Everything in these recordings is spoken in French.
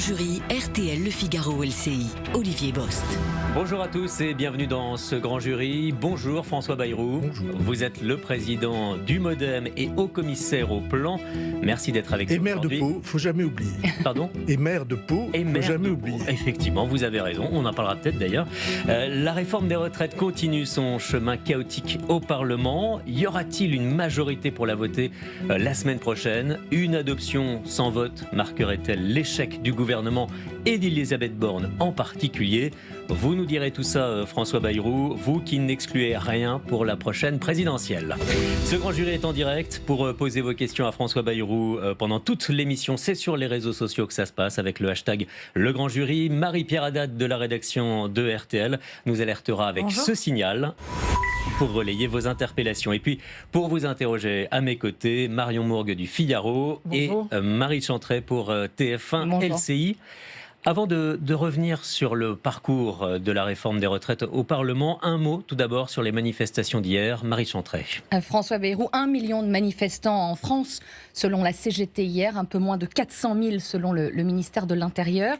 Jury RTL Le Figaro LCI, Olivier Bost. Bonjour à tous et bienvenue dans ce grand jury. Bonjour François Bayrou. Bonjour. Vous êtes le président du Modem et haut commissaire au plan. Merci d'être avec Et nous maire de. Pau, faut jamais oublier. Pardon? Et maire de Pau, et faut jamais oublier. Effectivement, vous avez raison. On en parlera peut-être d'ailleurs. Euh, la réforme des retraites continue son chemin chaotique au Parlement. Y aura-t-il une majorité pour la voter euh, la semaine prochaine? Une adoption sans vote marquerait-elle l'échec du gouvernement? Et d'Elisabeth Borne en particulier Vous nous direz tout ça, euh, François Bayrou, vous qui n'excluez rien pour la prochaine présidentielle. Ce grand jury est en direct pour euh, poser vos questions à François Bayrou euh, pendant toute l'émission. C'est sur les réseaux sociaux que ça se passe avec le hashtag Le Grand Jury. Marie-Pierre Haddad de la rédaction de RTL nous alertera avec Bonjour. ce signal pour relayer vos interpellations. Et puis, pour vous interroger à mes côtés, Marion Mourgue du Figaro Bonjour. et euh, Marie Chantret pour euh, TF1 Bonjour. LCI. Avant de, de revenir sur le parcours euh, de la réforme des retraites au Parlement, un mot tout d'abord sur les manifestations d'hier. Marie Chantret. Euh, François Bayrou, un million de manifestants en France, selon la CGT hier, un peu moins de 400 000 selon le, le ministère de l'Intérieur.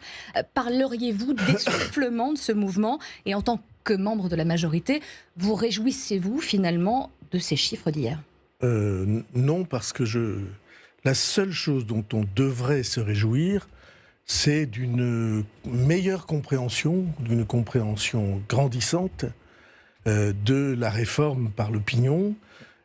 Parleriez-vous d'essoufflement de ce mouvement? Et en tant que membre de la majorité, vous réjouissez-vous finalement de ces chiffres d'hier? Euh, non, parce que je. La seule chose dont on devrait se réjouir, c'est d'une meilleure compréhension, d'une compréhension grandissante euh, de la réforme par l'opinion.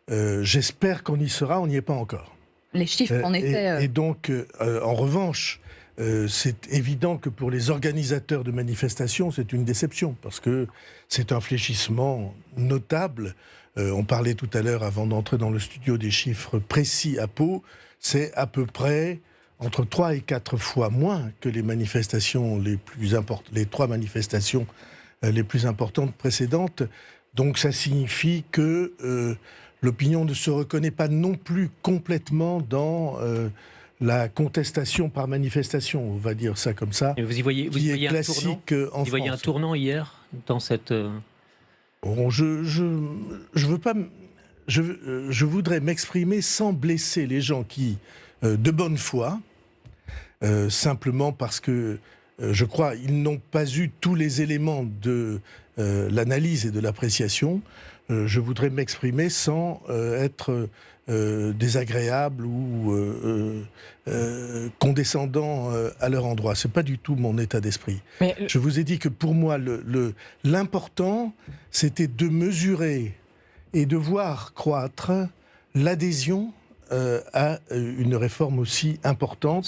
Euh, J'espère qu'on y sera, on n'y est pas encore. Les chiffres en étaient... et donc, en revanche, euh, c'est évident que pour les organisateurs de manifestations, c'est une déception, parce que c'est un fléchissement notable. Euh, on parlait tout à l'heure, avant d'entrer dans le studio, des chiffres précis à Pau. C'est à peu près entre 3 et 4 fois moins que les manifestations les trois manifestations euh, les plus importantes précédentes. Donc ça signifie que l'opinion ne se reconnaît pas non plus complètement dans la contestation par manifestation, on va dire ça comme ça, Et vous y voyez, vous y voyez un tournant euh, en Vous y voyez un France. tournant hier dans cette. euh, Bon, je, je, je veux pas, je, euh, je voudrais m'exprimer sans blesser les gens qui, euh, de bonne foi, euh, simplement parce que euh, je crois ils n'ont pas eu tous les éléments de l'analyse et de l'appréciation. Je voudrais m'exprimer sans être euh, désagréable ou euh, euh, euh, condescendant euh, à leur endroit. C'est pas du tout mon état d'esprit. Le- Je vous ai dit que pour moi, le- le- l'important, c'était de mesurer et de voir croître l'adhésion euh, à une réforme aussi importante,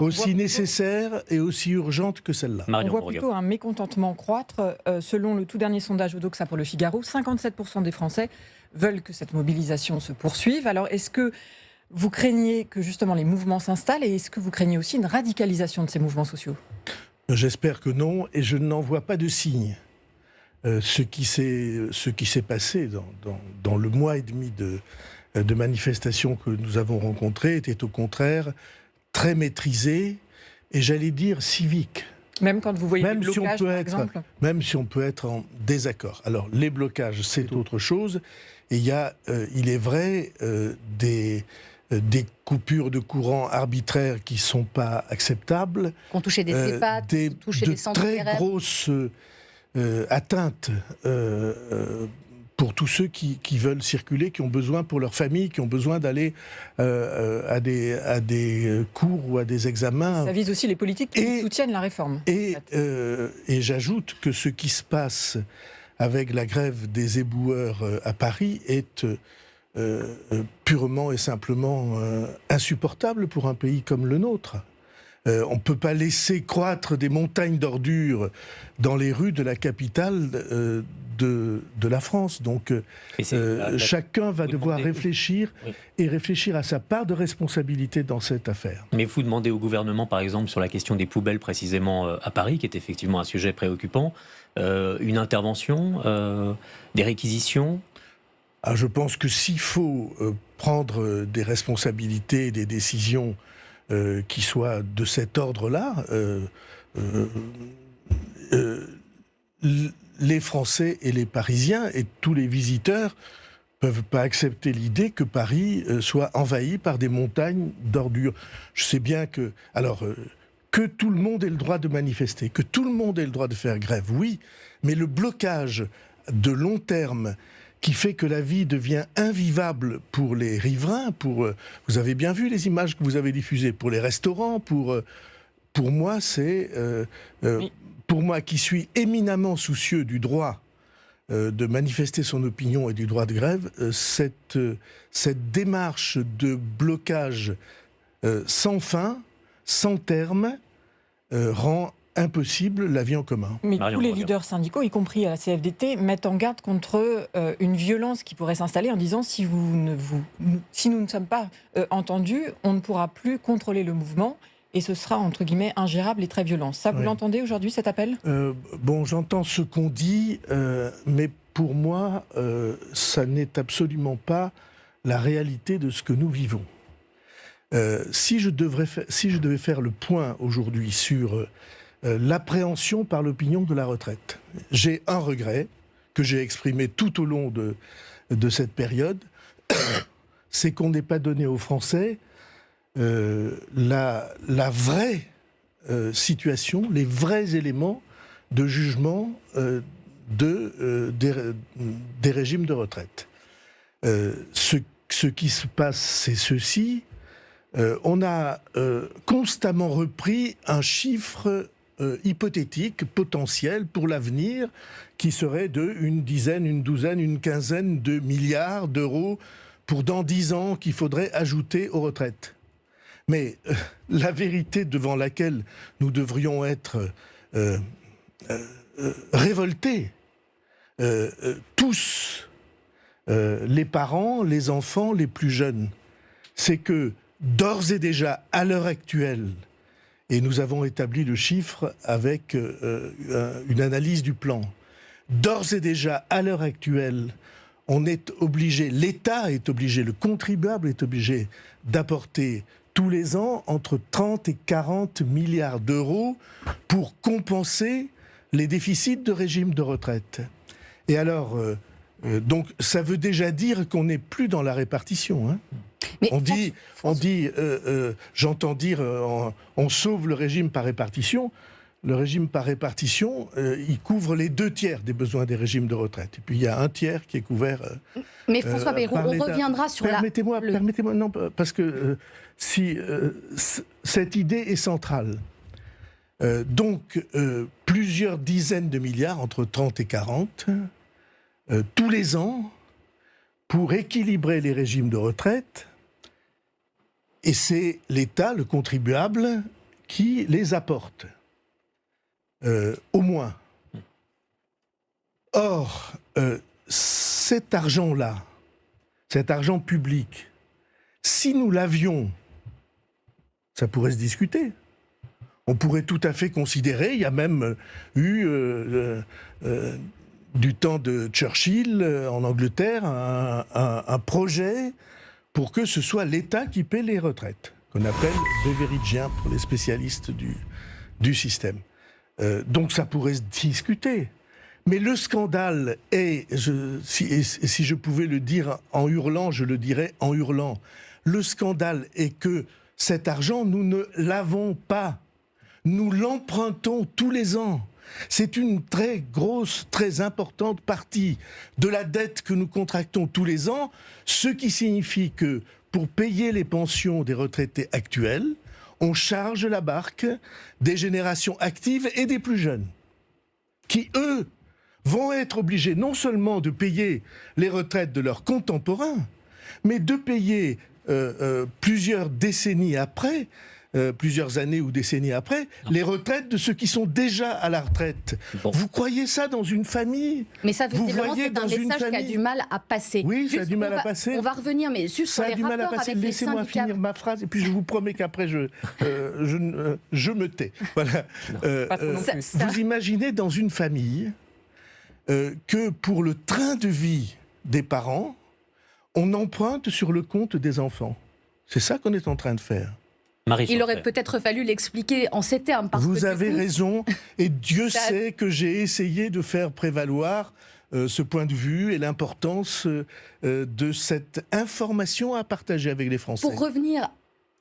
aussi plutôt- nécessaire et aussi urgente que celle-là. On voit plutôt un mécontentement croître. Euh, selon le tout dernier sondage Odoxa pour le Figaro, 57% des Français veulent que cette mobilisation se poursuive. Alors, est-ce que vous craignez que justement les mouvements s'installent et est-ce que vous craignez aussi une radicalisation de ces mouvements sociaux? J'espère que non, et je n'en vois pas de signe. Euh, ce qui s'est passé dans, le mois et demi de, de manifestations que nous avons rencontrées était au contraire très maîtrisé et j'allais dire civique. Même quand vous voyez Même des si on blocages, peut par être- exemple même si on peut être en désaccord. Alors, les blocages, c'est autre chose. Et il y a, euh, il est vrai, euh, des, euh, des coupures de courant arbitraires qui sont pas acceptables. qu'on touchait des Euh, EHPAD, des, toucher de des centres très grosses euh, atteintes euh, euh, pour tous ceux qui, qui veulent circuler, qui ont besoin pour leur famille, qui ont besoin d'aller euh, euh, à, des, à des cours ou à des examens. Ça vise aussi les politiques qui Et- soutiennent la réforme. Et, euh, et j'ajoute que ce qui se passe avec la grève des éboueurs à Paris est euh, purement et simplement insupportable pour un pays comme le nôtre. Euh, on ne peut pas laisser croître des montagnes d'ordures dans les rues de la capitale euh, de, de la France. Donc euh, euh, chacun va devoir demandez- réfléchir Oui. et réfléchir à sa part de responsabilité dans cette affaire. Mais vous demandez au gouvernement, par exemple, sur la question des poubelles précisément euh, à Paris, qui est effectivement un sujet préoccupant, euh, une intervention, euh, des réquisitions? Ah, je pense que s'il faut prendre des responsabilités, et des décisions qui soient de cet ordre-là, euh, les Français et les Parisiens et tous les visiteurs peuvent pas accepter l'idée que Paris euh, soit envahi par des montagnes d'ordures. Je sais bien que, alors, euh, que tout le monde ait le droit de manifester, que tout le monde ait le droit de faire grève, oui, mais le blocage de long terme qui fait que la vie devient invivable pour les riverains, pour euh, vous avez bien vu les images que vous avez diffusées pour les restaurants, pour pour moi c'est euh, pour moi qui suis éminemment soucieux du droit de manifester son opinion et du droit de grève, cette cette démarche de blocage sans fin, sans terme, rend impossible la vie en commun. Mais tous les leaders syndicaux, y compris à la CFDT, mettent en garde contre euh, une violence qui pourrait s'installer en disant si, vous ne vous, si nous ne sommes pas euh, entendus, on ne pourra plus contrôler le mouvement et ce sera entre guillemets ingérable et très violent. Ça, vous l'entendez aujourd'hui cet appel? Euh, Bon, j'entends ce qu'on dit, mais pour moi, ça n'est absolument pas la réalité de ce que nous vivons. si, je devrais si je devais faire le point aujourd'hui sur euh, l'appréhension par l'opinion de la retraite. J'ai un regret que j'ai exprimé tout au long de, de cette période, c'est qu'on n'ait pas donné aux Français euh, la, vraie euh, situation, les vrais éléments de jugement de, des, régimes de retraite. Ce, ce, qui se passe, c'est ceci. on a constamment repris un chiffre euh, hypothétique, potentiel pour l'avenir, qui serait de une dizaine, une douzaine, une quinzaine de milliards d'euros pour dans dix ans qu'il faudrait ajouter aux retraites. Mais euh, la vérité devant laquelle nous devrions être euh, révoltés, tous, les parents, les enfants, les plus jeunes, c'est que d'ores et déjà, à l'heure actuelle, et nous avons établi le chiffre avec euh, euh, une analyse du plan. D'ores et déjà, à l'heure actuelle, on est obligé, l'État est obligé, le contribuable est obligé d'apporter tous les ans entre 30 et 40 milliards d'euros pour compenser les déficits de régime de retraite. Et alors, euh, donc, ça veut déjà dire qu'on n'est plus dans la répartition. Hein on dit, on dit euh, euh, j'entends dire, euh, on, sauve le régime par répartition. Le régime par répartition, il couvre les deux tiers des besoins des régimes de retraite. Et puis il y a un tiers qui est couvert. Mais François Bayrou, on reviendra sur permettez-moi, la. Permettez-moi, non, parce que si cette idée est centrale. donc, plusieurs dizaines de milliards, entre 30 et 40, tous les ans, pour équilibrer les régimes de retraite, et c'est l'État, le contribuable, qui les apporte. Euh, au moins. Or, euh, cet argent-là, cet argent public, si nous l'avions, ça pourrait se discuter. On pourrait tout à fait considérer, il y a même eu, euh, du temps de Churchill en Angleterre, un projet pour que ce soit l'État qui paie les retraites, qu'on appelle Beveridgien pour les spécialistes du système. Euh, donc ça pourrait se discuter. Mais le scandale est, si, si je pouvais le dire en hurlant, je le dirais en hurlant, le scandale est que cet argent, nous ne l'avons pas. Nous l'empruntons tous les ans. C'est une très grosse, très importante partie de la dette que nous contractons tous les ans, ce qui signifie que pour payer les pensions des retraités actuels, on charge la barque des générations actives et des plus jeunes, qui, eux, vont être obligés non seulement de payer les retraites de leurs contemporains, mais de payer euh, euh, plusieurs décennies après euh, plusieurs années ou décennies après, les retraites de ceux qui sont déjà à la retraite. Vous croyez ça dans une famille? Mais ça, vous voyez c'est un message qui a du mal à passer. Oui, ça a du mal à passer. On va revenir, mais juste ça sur a du mal à passer. Laissez-moi finir ma phrase, et puis je vous promets qu'après, je, euh, je, euh, je, me tais. Voilà. vous imaginez dans une famille que pour le train de vie des parents, on emprunte sur le compte des enfants. C'est ça qu'on est en train de faire. Il aurait peut-être fallu l'expliquer en ces termes. Vous avez raison, et Dieu sait que j'ai essayé de faire prévaloir euh, ce point de vue et l'importance euh, de cette information à partager avec les Français. Pour revenir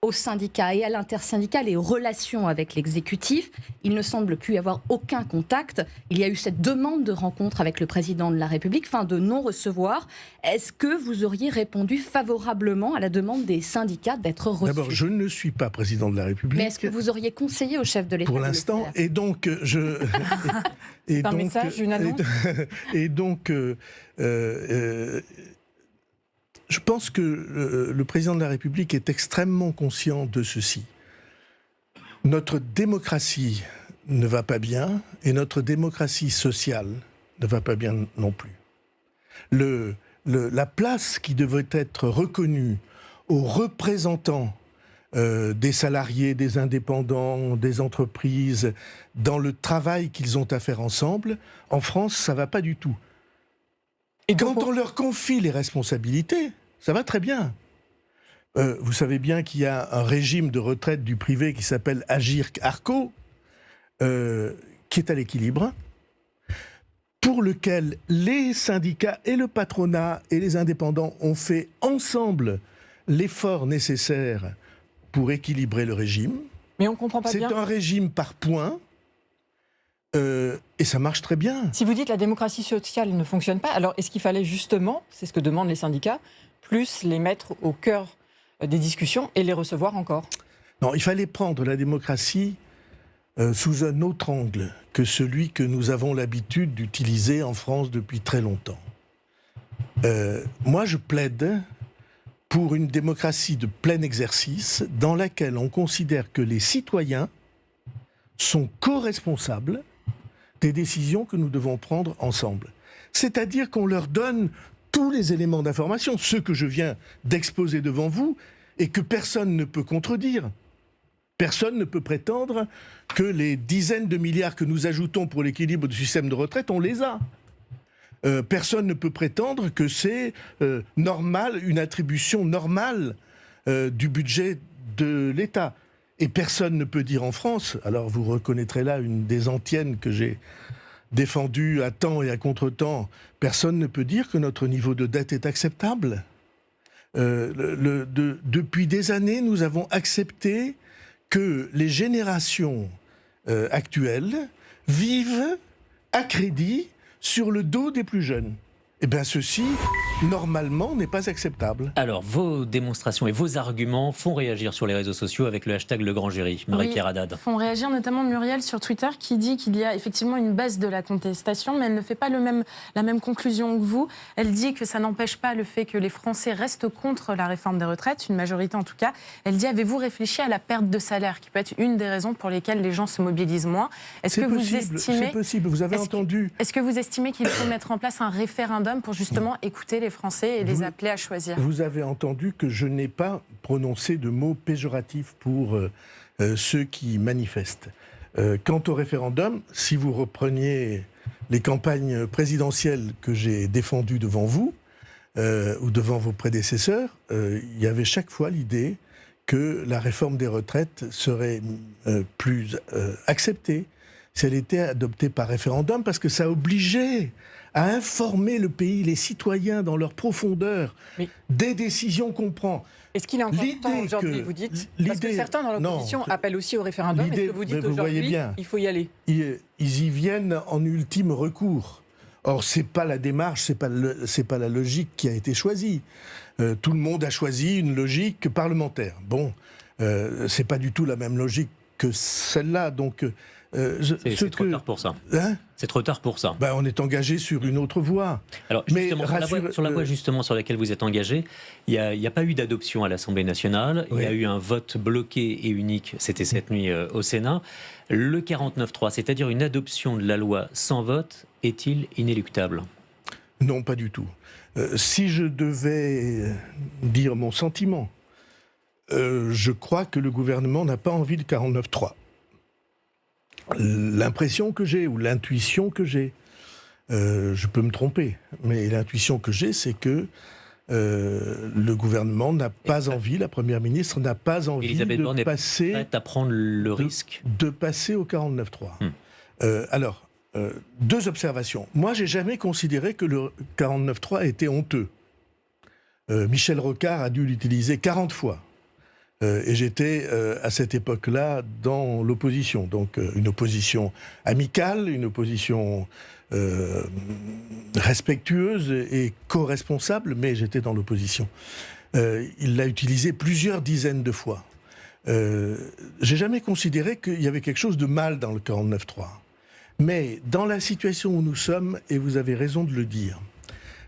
aux syndicats et à l'intersyndical et aux relations avec l'exécutif. Il ne semble plus y avoir aucun contact. Il y a eu cette demande de rencontre avec le président de la République, fin de non-recevoir. Est-ce que vous auriez répondu favorablement à la demande des syndicats d'être reçus? D'abord, je ne suis pas président de la République. Mais est-ce que vous auriez conseillé au chef de l'État Pour l'instant, et donc je. et, un message, une annonce? Et, donc, euh, euh, je pense que le, président de la République est extrêmement conscient de ceci. Notre démocratie ne va pas bien et notre démocratie sociale ne va pas bien non plus. La place qui devait être reconnue aux représentants euh, des salariés, des indépendants, des entreprises, dans le travail qu'ils ont à faire ensemble, en France, ça va pas du tout. Et quand on leur confie les responsabilités, ça va très bien. Euh, vous savez bien qu'il y a un régime de retraite du privé qui s'appelle Agir Arco, euh, qui est à l'équilibre, pour lequel les syndicats et le patronat et les indépendants ont fait ensemble l'effort nécessaire pour équilibrer le régime. Mais on comprend pas bien. C'est un régime par points. Euh, et ça marche très bien. Si vous dites que la démocratie sociale ne fonctionne pas, alors est-ce qu'il fallait justement, c'est ce que demandent les syndicats, plus les mettre au cœur des discussions et les recevoir encore? Non, il fallait prendre la démocratie euh, sous un autre angle que celui que nous avons l'habitude d'utiliser en France depuis très longtemps. Euh, moi, je plaide pour une démocratie de plein exercice dans laquelle on considère que les citoyens sont co-responsables des décisions que nous devons prendre ensemble. C'est-à-dire qu'on leur donne tous les éléments d'information, ceux que je viens d'exposer devant vous, et que personne ne peut contredire. Personne ne peut prétendre que les dizaines de milliards que nous ajoutons pour l'équilibre du système de retraite, on les a. Euh, personne ne peut prétendre que c'est euh, normal, une attribution normale euh, du budget de l'État. Et personne ne peut dire en France, alors vous reconnaîtrez là une des antiennes que j'ai défendu à temps et à contre-temps, personne ne peut dire que notre niveau de dette est acceptable. Euh, depuis des années, nous avons accepté que les générations euh, actuelles vivent à crédit sur le dos des plus jeunes. Eh bien, ceci, normalement, n'est pas acceptable. Alors, vos démonstrations et vos arguments font réagir sur les réseaux sociaux avec le hashtag Le Grand Jury. Marie-Pierre Haddad. font réagir notamment Muriel sur Twitter qui dit qu'il y a effectivement une baisse de la contestation, mais elle ne fait pas le même, la même conclusion que vous. Elle dit que ça n'empêche pas le fait que les Français restent contre la réforme des retraites, une majorité en tout cas. Elle dit avez-vous réfléchi à la perte de salaire, qui peut être une des raisons pour lesquelles les gens se mobilisent moins? Est-ce que vous estimez... C'est possible, vous avez entendu... Est-ce que vous estimez qu'il faut mettre en place un référendum pour justement écouter les Français et les appeler à choisir. Vous avez entendu que je n'ai pas prononcé de mots péjoratifs pour euh, euh, ceux qui manifestent. Euh, quant au référendum, si vous repreniez les campagnes présidentielles que j'ai défendues devant vous, ou devant vos prédécesseurs, il y avait chaque fois l'idée que la réforme des retraites serait plus acceptée si elle était adoptée par référendum, parce que ça obligeait à informer le pays, les citoyens dans leur profondeur, des décisions qu'on prend. Est-ce qu'il est encore temps aujourd'hui, vous dites Parce que certains dans l'opposition appellent aussi au référendum. Est-ce que vous dites aujourd'hui il faut y aller? Ils, y viennent en ultime recours. Or, c'est pas la démarche, c'est pas c'est pas la logique qui a été choisie. Euh, tout le monde a choisi une logique parlementaire. Bon, euh, c'est pas du tout la même logique que celle-là. Donc, euh, c'est trop tard pour ça. Hein c'est trop tard pour ça. Ben, on est engagé sur une autre voie. Alors, sur, la voie, justement sur laquelle vous êtes engagé, il n'y a, pas eu d'adoption à l'Assemblée nationale. Il y a eu un vote bloqué et unique, c'était cette nuit euh, au Sénat. Le 49-3, c'est-à-dire une adoption de la loi sans vote, est-il inéluctable? Non, pas du tout. Euh, si je devais dire mon sentiment, je crois que le gouvernement n'a pas envie de 49-3 l'impression que j'ai ou l'intuition que j'ai, euh, je peux me tromper, mais l'intuition que j'ai, c'est que euh, le gouvernement n'a pas envie, la première ministre n'a pas envie de passer à prendre le risque de passer au 49.3. Hmm. Euh, alors, deux observations. Moi, j'ai jamais considéré que le 49.3 était honteux. Michel Rocard a dû l'utiliser 40 fois. Euh, et j'étais euh, à cette époque-là dans l'opposition. Donc euh, une opposition amicale, une opposition respectueuse et co-responsable, mais j'étais dans l'opposition. Il l'a utilisé plusieurs dizaines de fois. J'ai jamais considéré qu'il y avait quelque chose de mal dans le 49.3. Mais dans la situation où nous sommes, et vous avez raison de le dire,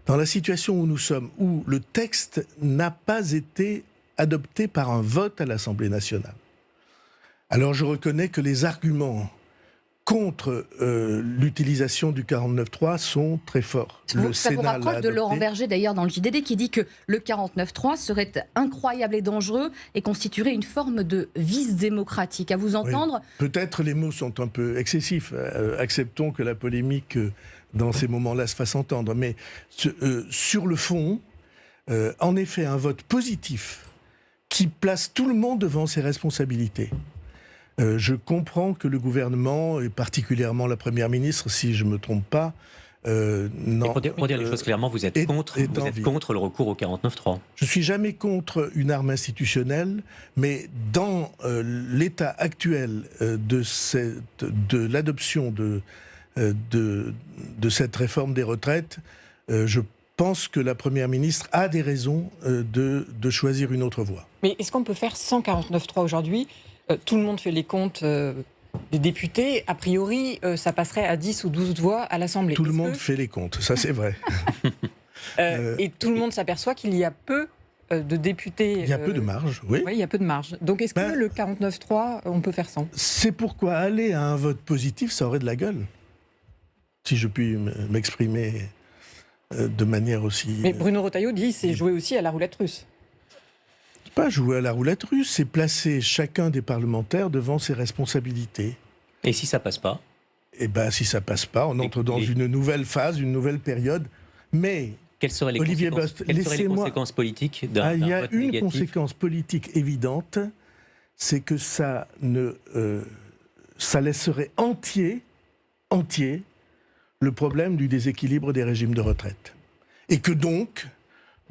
dans la situation où nous sommes, où le texte n'a pas été adopté par un vote à l'Assemblée nationale, alors je reconnais que les arguments contre euh, l'utilisation du 49.3 sont très forts. Vous, Le ça vous Sénat l'a rapproche de. Laurent Berger d'ailleurs dans le JDD qui dit que le 49.3 serait incroyable et dangereux et constituerait une forme de vice démocratique? À vous entendre, Peut-être les mots sont un peu excessifs. Euh, acceptons que la polémique euh, dans ces moments-là se fasse entendre. Mais euh, sur le fond, euh, en effet, un vote positif qui place tout le monde devant ses responsabilités. Euh, je comprends que le gouvernement, et particulièrement la Première ministre, si je ne me trompe pas, euh, non, pour, dire, pour dire les euh, choses clairement, vous êtes est- contre, est vous en êtes vie. contre le recours au 49.3. Je suis jamais contre une arme institutionnelle, mais dans euh, l'état actuel euh, de, cette- de l'adoption de, de, de cette réforme des retraites, je pense que la Première ministre a des raisons euh, de, de choisir une autre voie. Mais est-ce qu'on peut faire 149.3 aujourd'hui Euh, Tout le monde fait les comptes euh, des députés. A priori, euh, ça passerait à 10 ou 12 voix à l'Assemblée. Tout le monde que, fait les comptes, ça c'est vrai. et tout le monde s'aperçoit qu'il y a peu de députés. Il y a peu de marge, oui. Oui, il y a peu de marge. Donc est-ce que Ben- le 49.3, on peut faire sans C'est pourquoi aller à un vote positif, ça aurait de la gueule. Si je puis m'exprimer de manière aussi... Mais Bruno Retailleau dit c'est jouer aussi à la roulette russe. pas jouer à la roulette russe, c'est placer chacun des parlementaires devant ses responsabilités. Et si ça passe pas Et ben, si ça passe pas, on Et- entre dans et- une nouvelle phase, une nouvelle période. Mais Quelles seraient les, Olivier conséquences, Bost, quelles seraient les conséquences politiques d'un ah, il y a vote une négatif conséquence politique évidente, c'est que ça ne, euh, ça laisserait entier, entier, le problème du déséquilibre des régimes de retraite, et que donc,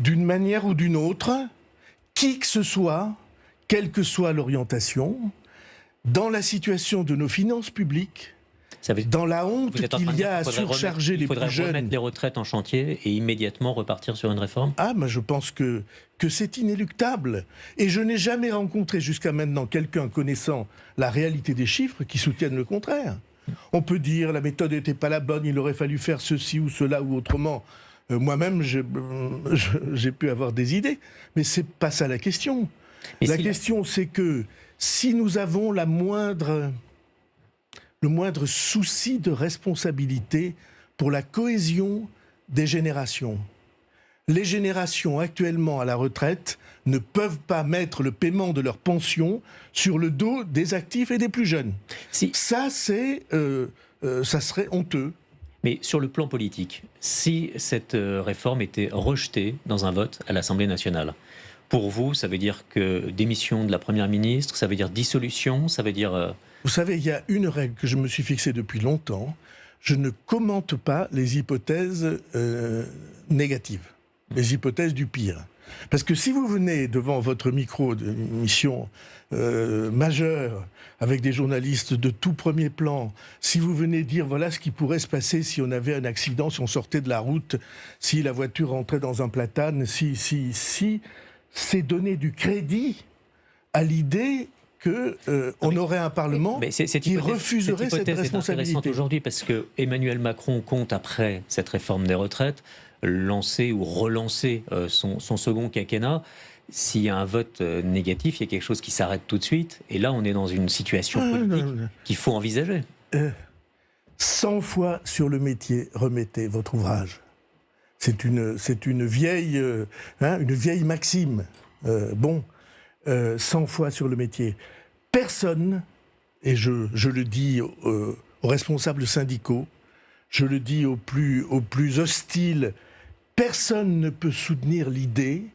d'une manière ou d'une autre, qui que ce soit, quelle que soit l'orientation, dans la situation de nos finances publiques, Ça veut- dans la honte qu'il y a à surcharger remettre- les il faudrait plus jeunes. remettre les retraites en chantier et immédiatement repartir sur une réforme? Ah, mais je pense que, que c'est inéluctable. Et je n'ai jamais rencontré jusqu'à maintenant quelqu'un connaissant la réalité des chiffres qui soutienne le contraire. On peut dire la méthode n'était pas la bonne, il aurait fallu faire ceci ou cela ou autrement. Euh, Moi-même, euh, j'ai pu avoir des idées, mais c'est pas ça la question. Mais la si- question, c'est que si nous avons la moindre, le moindre souci de responsabilité pour la cohésion des générations, les générations actuellement à la retraite ne peuvent pas mettre le paiement de leur pension sur le dos des actifs et des plus jeunes. si- Ça, c'est, euh, euh, ça serait honteux. Mais sur le plan politique, si cette euh, réforme était rejetée dans un vote à l'Assemblée nationale, pour vous, ça veut dire que démission de la Première ministre, ça veut dire dissolution, ça veut dire... euh, Vous savez, il y a une règle que je me suis fixée depuis longtemps. Je ne commente pas les hypothèses euh, négatives, les hypothèses du pire. Parce que si vous venez devant votre micro d'une mission euh, majeure, avec des journalistes de tout premier plan, si vous venez dire voilà ce qui pourrait se passer si on avait un accident, si on sortait de la route, si la voiture rentrait dans un platane, si, si, si, c'est donner du crédit à l'idée que euh, on mais- aurait un Parlement Mais qui refuserait cette, cette responsabilité. aujourd'hui parce que Emmanuel Macron compte après cette réforme des retraites lancer ou relancer euh, son, son second quinquennat. S'il y a un vote euh, négatif, il y a quelque chose qui s'arrête tout de suite. Et là, on est dans une situation Ah, politique qu'il faut envisager. 100 fois sur le métier, remettez votre ouvrage. C'est une, c'est une vieille, euh, hein, une vieille maxime. Euh, bon, euh, 100 fois sur le métier. Personne, et je, je le dis euh, aux responsables syndicaux, je le dis aux plus, aux plus hostiles, personne ne peut soutenir l'idée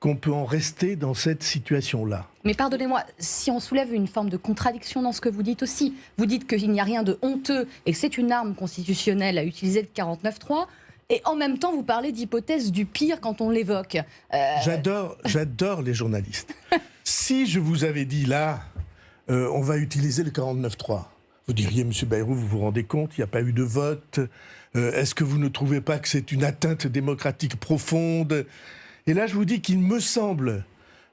qu'on peut en rester dans cette situation-là. Mais pardonnez-moi, si on soulève une forme de contradiction dans ce que vous dites aussi, vous dites qu'il n'y a rien de honteux et que c'est une arme constitutionnelle à utiliser de 49.3, et en même temps vous parlez d'hypothèse du pire quand on l'évoque. Euh, J'adore, j'adore les journalistes. si je vous avais dit là, euh, on va utiliser le 49.3, vous diriez, Monsieur Bayrou, vous vous rendez compte, il n'y a pas eu de vote. Euh, Est-ce que vous ne trouvez pas que c'est une atteinte démocratique profonde? Et là, je vous dis qu'il me semble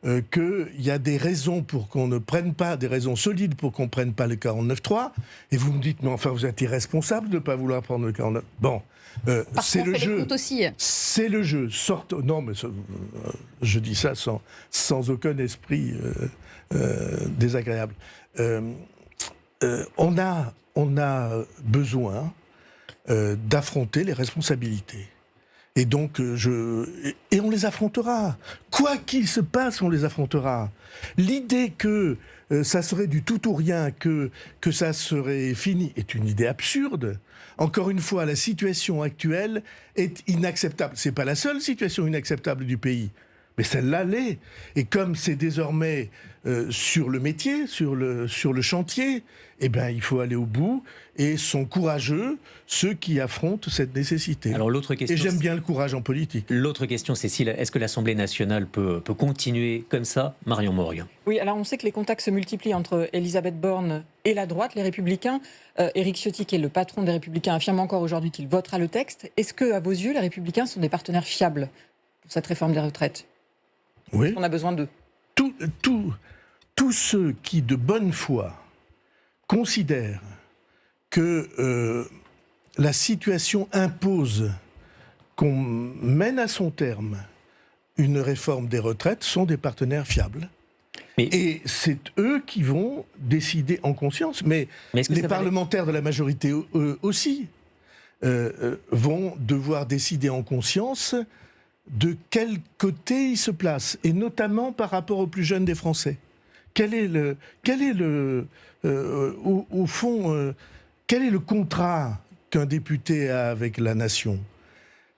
euh, qu'il y a des raisons pour qu'on ne prenne pas, des raisons solides pour qu'on ne prenne pas le 49.3. Et vous me dites, mais enfin, vous êtes irresponsable de ne pas vouloir prendre le 49. Bon, euh, c'est le jeu. C'est le jeu. Sorte. Non, mais euh, je dis ça sans, sans aucun esprit désagréable. On, a, on a besoin euh, d'affronter les responsabilités. Et donc, euh, je. Et, on les affrontera. Quoi qu'il se passe, on les affrontera. L'idée que euh, ça serait du tout ou rien, que, que ça serait fini, est une idée absurde. Encore une fois, la situation actuelle est inacceptable. C'est pas la seule situation inacceptable du pays, mais celle-là l'est. Et comme c'est désormais euh, sur le métier, sur le, sur le chantier, eh ben, il faut aller au bout. Et sont courageux ceux qui affrontent cette nécessité. Alors l'autre Et question. j'aime bien le courage en politique. L'autre question, Cécile, est-ce que l'Assemblée nationale peut, peut continuer comme ça Marion Morgue. Oui, alors on sait que les contacts se multiplient entre Elisabeth Borne et la droite, les Républicains. Euh, Éric Ciotti, qui est le patron des Républicains, affirme encore aujourd'hui qu'il votera le texte. Est-ce que, à vos yeux, les Républicains sont des partenaires fiables pour cette réforme des retraites? Oui. On a besoin d'eux. Tous tout, ceux qui, de bonne foi, considèrent que euh, la situation impose qu'on mène à son terme une réforme des retraites sont des partenaires fiables. Mais- Et c'est eux qui vont décider en conscience. Mais, les parlementaires de la majorité eux aussi euh, euh, vont devoir décider en conscience de quel côté ils se placent, et notamment par rapport aux plus jeunes des Français. Quel est le, quel est le, euh, au fond, euh, quel est le contrat qu'un député a avec la nation?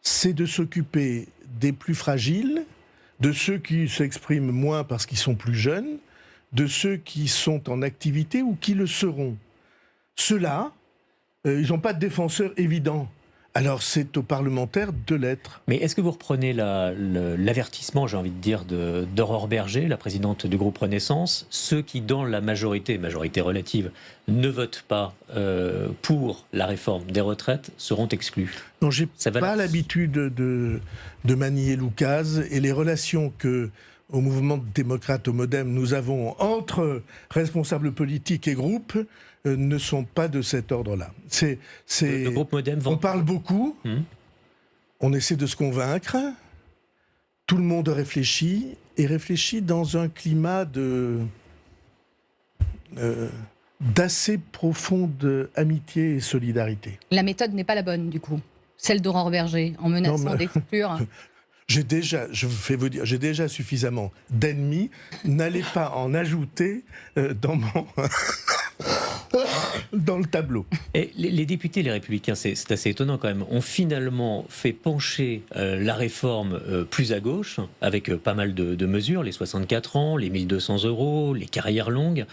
C'est de s'occuper des plus fragiles, de ceux qui s'expriment moins parce qu'ils sont plus jeunes, de ceux qui sont en activité ou qui le seront. Ceux-là, euh, ils n'ont pas de défenseur évident. Alors c'est aux parlementaires de l'être. Mais est-ce que vous reprenez la- l'avertissement, j'ai envie de dire, de- d'Aurore Berger, la présidente du groupe Renaissance? Ceux qui, dans la majorité, majorité relative, ne votent pas euh, pour la réforme des retraites seront exclus? Non, j'ai Ça va pas l'habitude de, de manier l'oukase et les relations que au mouvement démocrate au Modem nous avons entre responsables politiques et groupes euh, ne sont pas de cet ordre-là. C'est, c'est, le groupe Modem on parle beaucoup, Hmm. on essaie de se convaincre, tout le monde réfléchit et réfléchit dans un climat de euh, d'assez profonde amitié et solidarité. La méthode n'est pas la bonne, du coup. Celle d'Aurore Berger, en menaçant d'exclure. J'ai déjà, je fais vous dire, j'ai déjà suffisamment d'ennemis. N'allez pas en ajouter euh, dans mon dans le tableau. Et les, les députés, les républicains, c'est assez étonnant quand même, ont finalement fait pencher euh, la réforme euh, plus à gauche, avec euh, pas mal de, de mesures, les 64 ans, les 1200 euros, les carrières longues.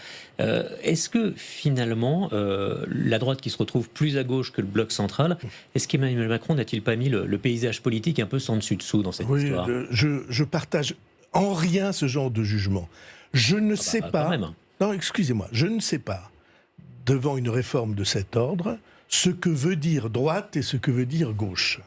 Est-ce que finalement, la droite qui se retrouve plus à gauche que le bloc central, est-ce qu'Emmanuel Macron n'a-t-il pas mis le, le paysage politique un peu sans dessus-dessous dans cette Oui, histoire? je, je partage en rien ce genre de jugement. Je ne Ah bah, sais quand pas. même. Non, excusez-moi, je ne sais pas devant une réforme de cet ordre ce que veut dire droite et ce que veut dire gauche.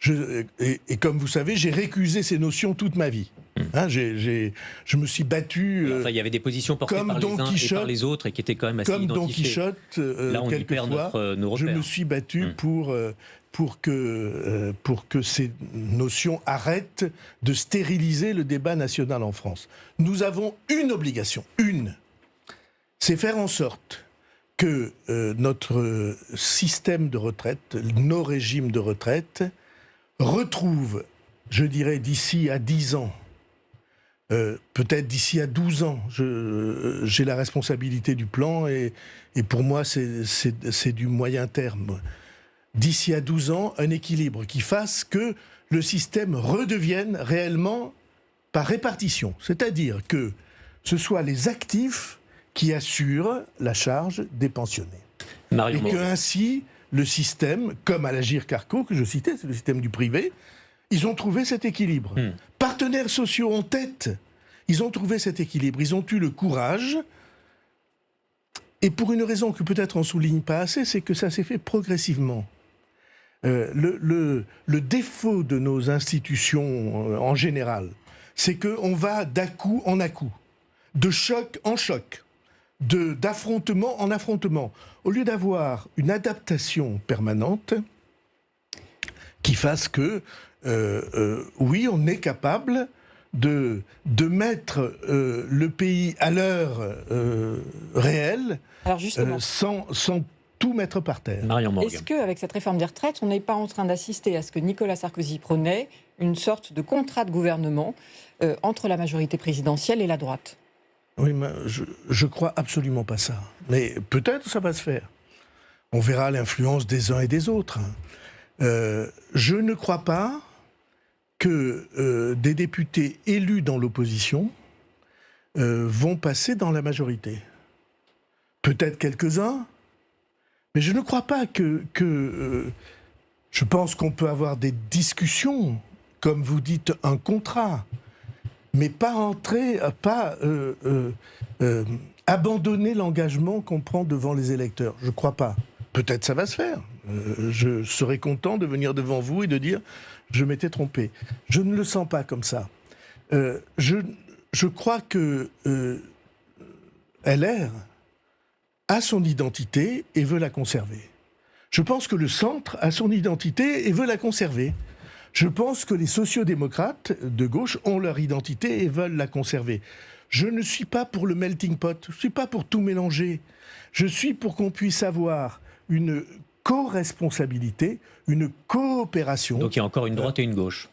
Je, et, et comme vous savez, j'ai récusé ces notions toute ma vie. Hein, j'ai- j'ai- je me suis battu. euh, Enfin, il y avait des positions portées comme par Don les uns et Quichotte- par les autres et qui étaient quand même assez comme Don. Quichotte, euh, Là, on y perd quelquefois, notre, euh, nos je me suis battu Mm. pour, euh, pour, que, euh, pour que ces notions arrêtent de stériliser le débat national en France. Nous avons une obligation, une, c'est faire en sorte que euh, notre système de retraite, nos régimes de retraite, retrouvent, je dirais, d'ici à 10 ans, euh, peut-être d'ici à 12 ans, euh, j'ai la responsabilité du plan et, et pour moi, c'est du moyen terme. D'ici à 12 ans, un équilibre qui fasse que le système redevienne réellement par répartition. C'est-à-dire que ce soit les actifs qui assurent la charge des pensionnés. Et que ainsi, le système, comme à l'Agir Carco que je citais, c'est le système du privé, ils ont trouvé cet équilibre. Hmm. Partenaires sociaux en tête. Ils ont trouvé cet équilibre, ils ont eu le courage, et pour une raison que peut-être on souligne pas assez, c'est que ça s'est fait progressivement. Euh, le, le- le défaut de nos institutions euh, en général, c'est qu'on va d'à-coup en à-coup, de choc en choc, d'affrontement en affrontement. Au lieu d'avoir une adaptation permanente qui fasse que, euh, euh, oui, on est capable de, de mettre euh, le pays à l'heure euh, réelle Alors justement, euh, sans, sans tout mettre par terre. Est-ce qu'avec cette réforme des retraites, on n'est pas en train d'assister à ce que Nicolas Sarkozy prônait, une sorte de contrat de gouvernement euh, entre la majorité présidentielle et la droite? Oui, je, je crois absolument pas ça. Mais peut-être ça va se faire. On verra l'influence des uns et des autres. Euh, je ne crois pas que euh, des députés élus dans l'opposition euh, vont passer dans la majorité. Peut-être quelques-uns, mais je ne crois pas que... je pense qu'on peut avoir des discussions, comme vous dites, un contrat mais pas entrer, euh, pas euh, euh, abandonner l'engagement qu'on prend devant les électeurs. Je crois pas. Peut-être ça va se faire. Je serais content de venir devant vous et de dire je m'étais trompé. Je ne le sens pas comme ça. Je, je crois que LR a son identité et veut la conserver. Je pense que le centre a son identité et veut la conserver. Je pense que les sociodémocrates de gauche ont leur identité et veulent la conserver. Je ne suis pas pour le melting pot, je ne suis pas pour tout mélanger. Je suis pour qu'on puisse avoir une co-responsabilité, une coopération. Donc il y a encore une droite et une gauche.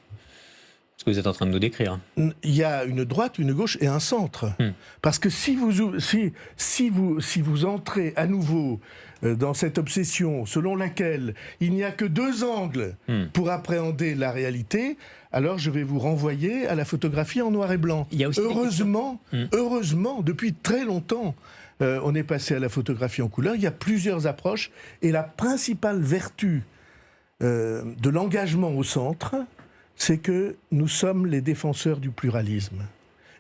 Ce que vous êtes en train de nous décrire. il y a une droite, une gauche et un centre. Hmm. Parce que si vous, ou- si, si, vous, si vous entrez à nouveau euh, dans cette obsession selon laquelle il n'y a que deux angles Hmm. pour appréhender la réalité, alors je vais vous renvoyer à la photographie en noir et blanc. Il y a aussi des heureusement. Hmm. heureusement, depuis très longtemps, euh, on est passé à la photographie en couleur. Il y a plusieurs approches et la principale vertu euh, de l'engagement au centre, c'est que nous sommes les défenseurs du pluralisme.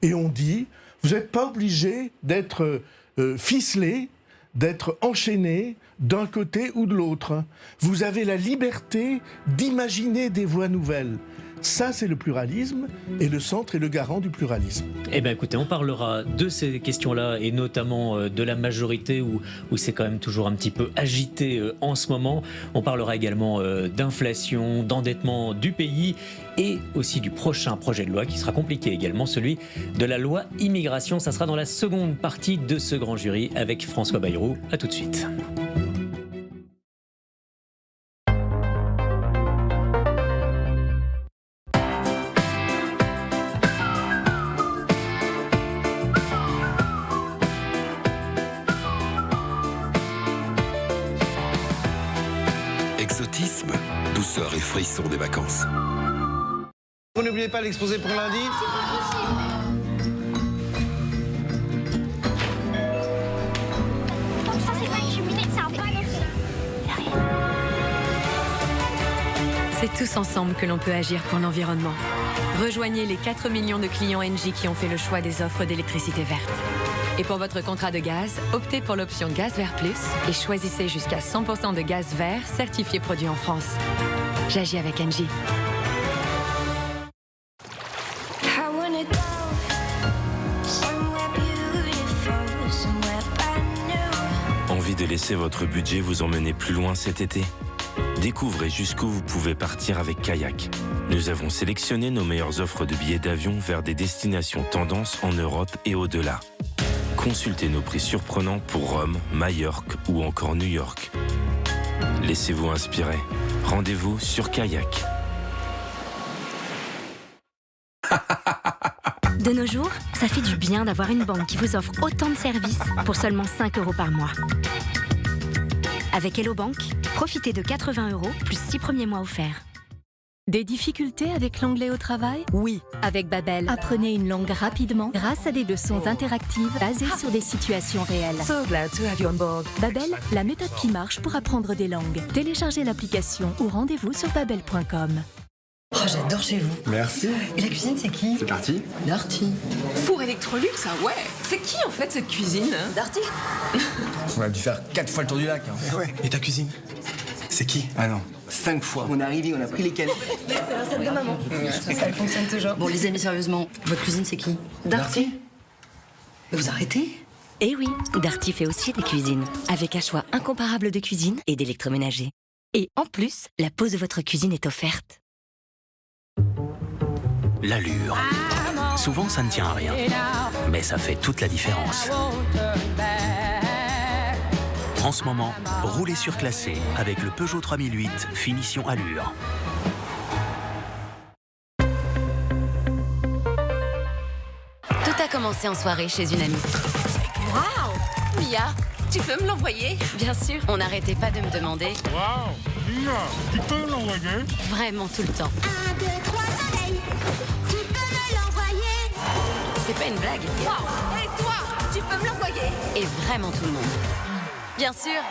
Et on dit, vous n'êtes pas obligé d'être euh, ficelé, d'être enchaîné d'un côté ou de l'autre. Vous avez la liberté d'imaginer des voies nouvelles. Ça, c'est le pluralisme, et le centre est le garant du pluralisme. Eh bien écoutez, on parlera de ces questions-là et notamment euh, de la majorité où, où c'est quand même toujours un petit peu agité euh, en ce moment. On parlera également euh, d'inflation, d'endettement du pays et aussi du prochain projet de loi qui sera compliqué également, celui de la loi immigration. Ça sera dans la seconde partie de ce grand jury avec François Bayrou. A tout de suite. Pas l'exposé pour lundi? C'est pas une cheminée, c'est un panneau. C'est tous ensemble que l'on peut agir pour l'environnement. Rejoignez les 4 millions de clients Engie qui ont fait le choix des offres d'électricité verte. Et pour votre contrat de gaz, optez pour l'option Gaz Vert Plus et choisissez jusqu'à 100% de gaz vert certifié produit en France. J'agis avec Engie. Laisser votre budget vous emmener plus loin cet été Découvrez jusqu'où vous pouvez partir avec Kayak. Nous avons sélectionné nos meilleures offres de billets d'avion vers des destinations tendances en Europe et au-delà. Consultez nos prix surprenants pour Rome, Majorque ou encore New York. Laissez-vous inspirer. Rendez-vous sur Kayak. De nos jours, ça fait du bien d'avoir une banque qui vous offre autant de services pour seulement 5 euros par mois. Avec Hello Bank, profitez de 80 euros plus 6 premiers mois offerts. Des difficultés avec l'anglais au travail? Oui, avec Babel. Apprenez une langue rapidement grâce à des leçons interactives basées sur des situations réelles. So glad to have you on board. Babel, la méthode qui marche pour apprendre des langues. Téléchargez l'application ou rendez-vous sur babel.com. Oh, j'adore chez vous. Merci. Et la cuisine, c'est qui? C'est parti. Darty. Four Electrolux, ah ouais. C'est qui en fait cette cuisine hein? Darty On a dû faire quatre fois le tour du lac. hein. Et ta cuisine? C'est qui? Ah non, cinq fois. On est arrivé, on a pris les canettes. C'est la recette de maman. Ça, ça fonctionne toujours. Bon, les amis, sérieusement, votre cuisine, c'est qui? Darty Mais vous arrêtez? Eh oui, Darty fait aussi des cuisines, avec un choix incomparable de cuisine et d'électroménager. Et en plus, la pose de votre cuisine est offerte. L'allure. Souvent, ça ne tient à rien. Mais ça fait toute la différence. En ce moment, roulez surclassé avec le Peugeot 3008 Finition Allure. Tout a commencé en soirée chez une amie. Waouh Mia, tu peux me l'envoyer? Bien sûr. On n'arrêtait pas de me demander. Waouh Mia, tu peux l'envoyer? Vraiment tout le temps. 1, 2, 3, soleil. C'est pas une blague. Wow Et toi, tu peux me l'envoyer Et vraiment tout le monde. Bien sûr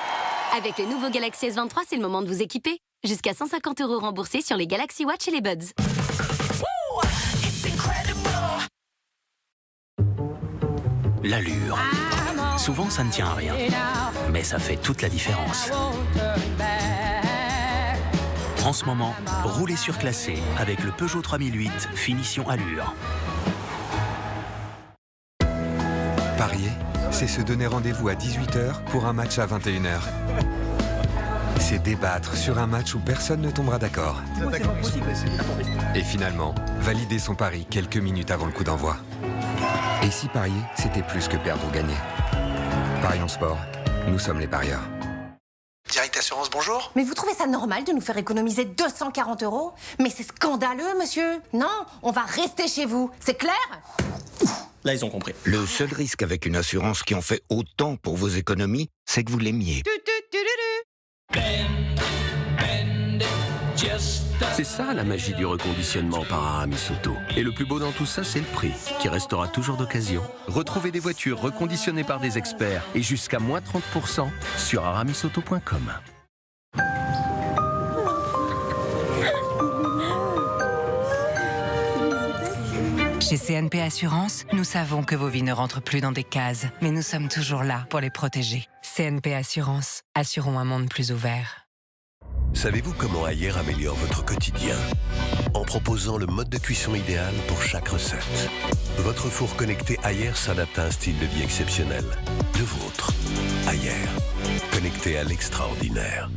Avec le nouveau Galaxy S23, c'est le moment de vous équiper. Jusqu'à 150 euros remboursés sur les Galaxy Watch et les Buds. L'allure. Souvent, ça ne tient à rien. Mais ça fait toute la différence. En ce moment, roulez surclassé avec le Peugeot 3008 Finition Allure. Parier, c'est se donner rendez-vous à 18h pour un match à 21h. C'est débattre sur un match où personne ne tombera d'accord. Et finalement, valider son pari quelques minutes avant le coup d'envoi. Et si parier, c'était plus que perdre ou gagner? Parions sport, nous sommes les parieurs. Direct Assurance, bonjour. Mais vous trouvez ça normal de nous faire économiser 240 euros? Mais c'est scandaleux, monsieur Non, on va rester chez vous, c'est clair? Là, ils ont compris. Le seul risque avec une assurance qui en fait autant pour vos économies, c'est que vous l'aimiez. C'est ça la magie du reconditionnement par Aramis Auto. Et le plus beau dans tout ça, c'est le prix, qui restera toujours d'occasion. Retrouvez des voitures reconditionnées par des experts et jusqu'à moins 30% sur aramisauto.com. Chez CNP Assurance, nous savons que vos vies ne rentrent plus dans des cases, mais nous sommes toujours là pour les protéger. CNP Assurance, assurons un monde plus ouvert. Savez-vous comment Ayer améliore votre quotidien? En proposant le mode de cuisson idéal pour chaque recette. Votre four connecté Ayer s'adapte à un style de vie exceptionnel. Le vôtre. Ayer. Connecté à l'extraordinaire.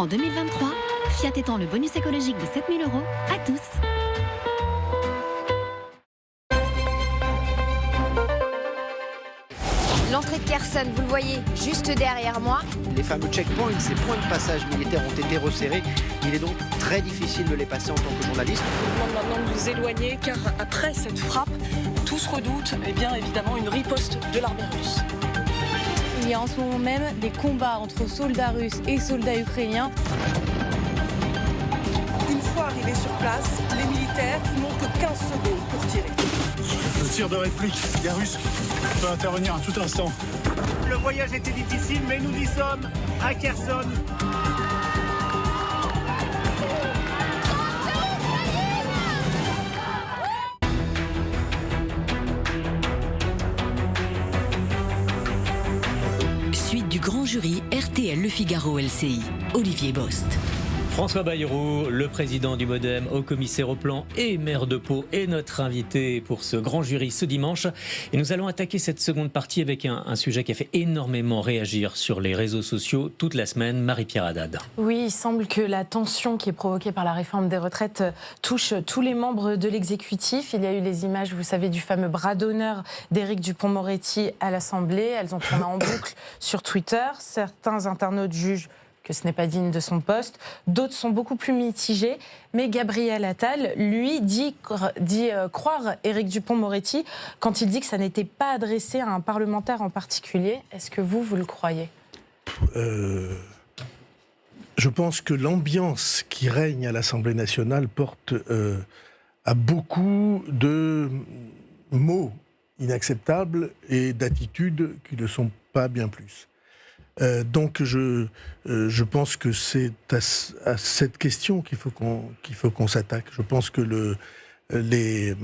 En 2023, Fiat étend le bonus écologique de 7000 euros à tous. L'entrée de Kherson, vous le voyez juste derrière moi. Les fameux checkpoints, ces points de passage militaires ont été resserrés. Il est donc très difficile de les passer en tant que journaliste. Je vous demande maintenant de vous éloigner car après cette frappe, tous redoutent eh bien évidemment une riposte de l'armée russe. Il y a en ce moment même des combats entre soldats russes et soldats ukrainiens. Une fois arrivés sur place, les militaires n'ont que 15 secondes pour tirer. Le tir de réplique, les Russes peut intervenir à tout instant. Le voyage était difficile, mais nous y sommes, à Kherson. Jury RTL Le Figaro LCI. Olivier Bost. François Bayrou, le président du Modem, au commissaire au plan et maire de Pau, est notre invité pour ce grand jury ce dimanche. Et nous allons attaquer cette seconde partie avec un, un sujet qui a fait énormément réagir sur les réseaux sociaux toute la semaine, Marie-Pierre Haddad. Oui, il semble que la tension qui est provoquée par la réforme des retraites touche tous les membres de l'exécutif. Il y a eu les images, vous savez, du fameux bras d'honneur d'Éric Dupont-Moretti à l'Assemblée. Elles ont tourné en boucle sur Twitter. Certains internautes jugent que ce n'est pas digne de son poste. D'autres sont beaucoup plus mitigés. Mais Gabriel Attal, lui, dit, euh, croire Éric Dupont-Moretti quand il dit que ça n'était pas adressé à un parlementaire en particulier. Est-ce que vous, vous le croyez? Euh, je pense que l'ambiance qui règne à l'Assemblée nationale porte euh, à beaucoup de mots inacceptables et d'attitudes qui ne sont pas bien plus. Euh, donc je, euh, je pense que c'est à, à cette question qu'il faut qu'on qu'il faut qu'on s'attaque. Je pense que le, les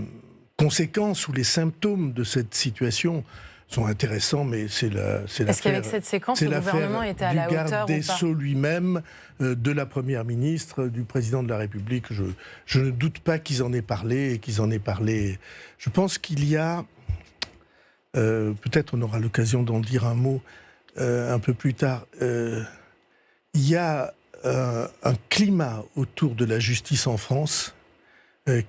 conséquences ou les symptômes de cette situation sont intéressants, mais c'est la c'est Est-ce qu'avec cette séquence, le gouvernement était à la hauteur garde des Sceaux lui-même, euh, de la Première ministre, du Président de la République. Je, je ne doute pas qu'ils en aient parlé et qu'ils en aient parlé. Je pense qu'il y a, euh, peut-être on aura l'occasion d'en dire un mot euh, un peu plus tard, euh, il y a euh, un climat autour de la justice en France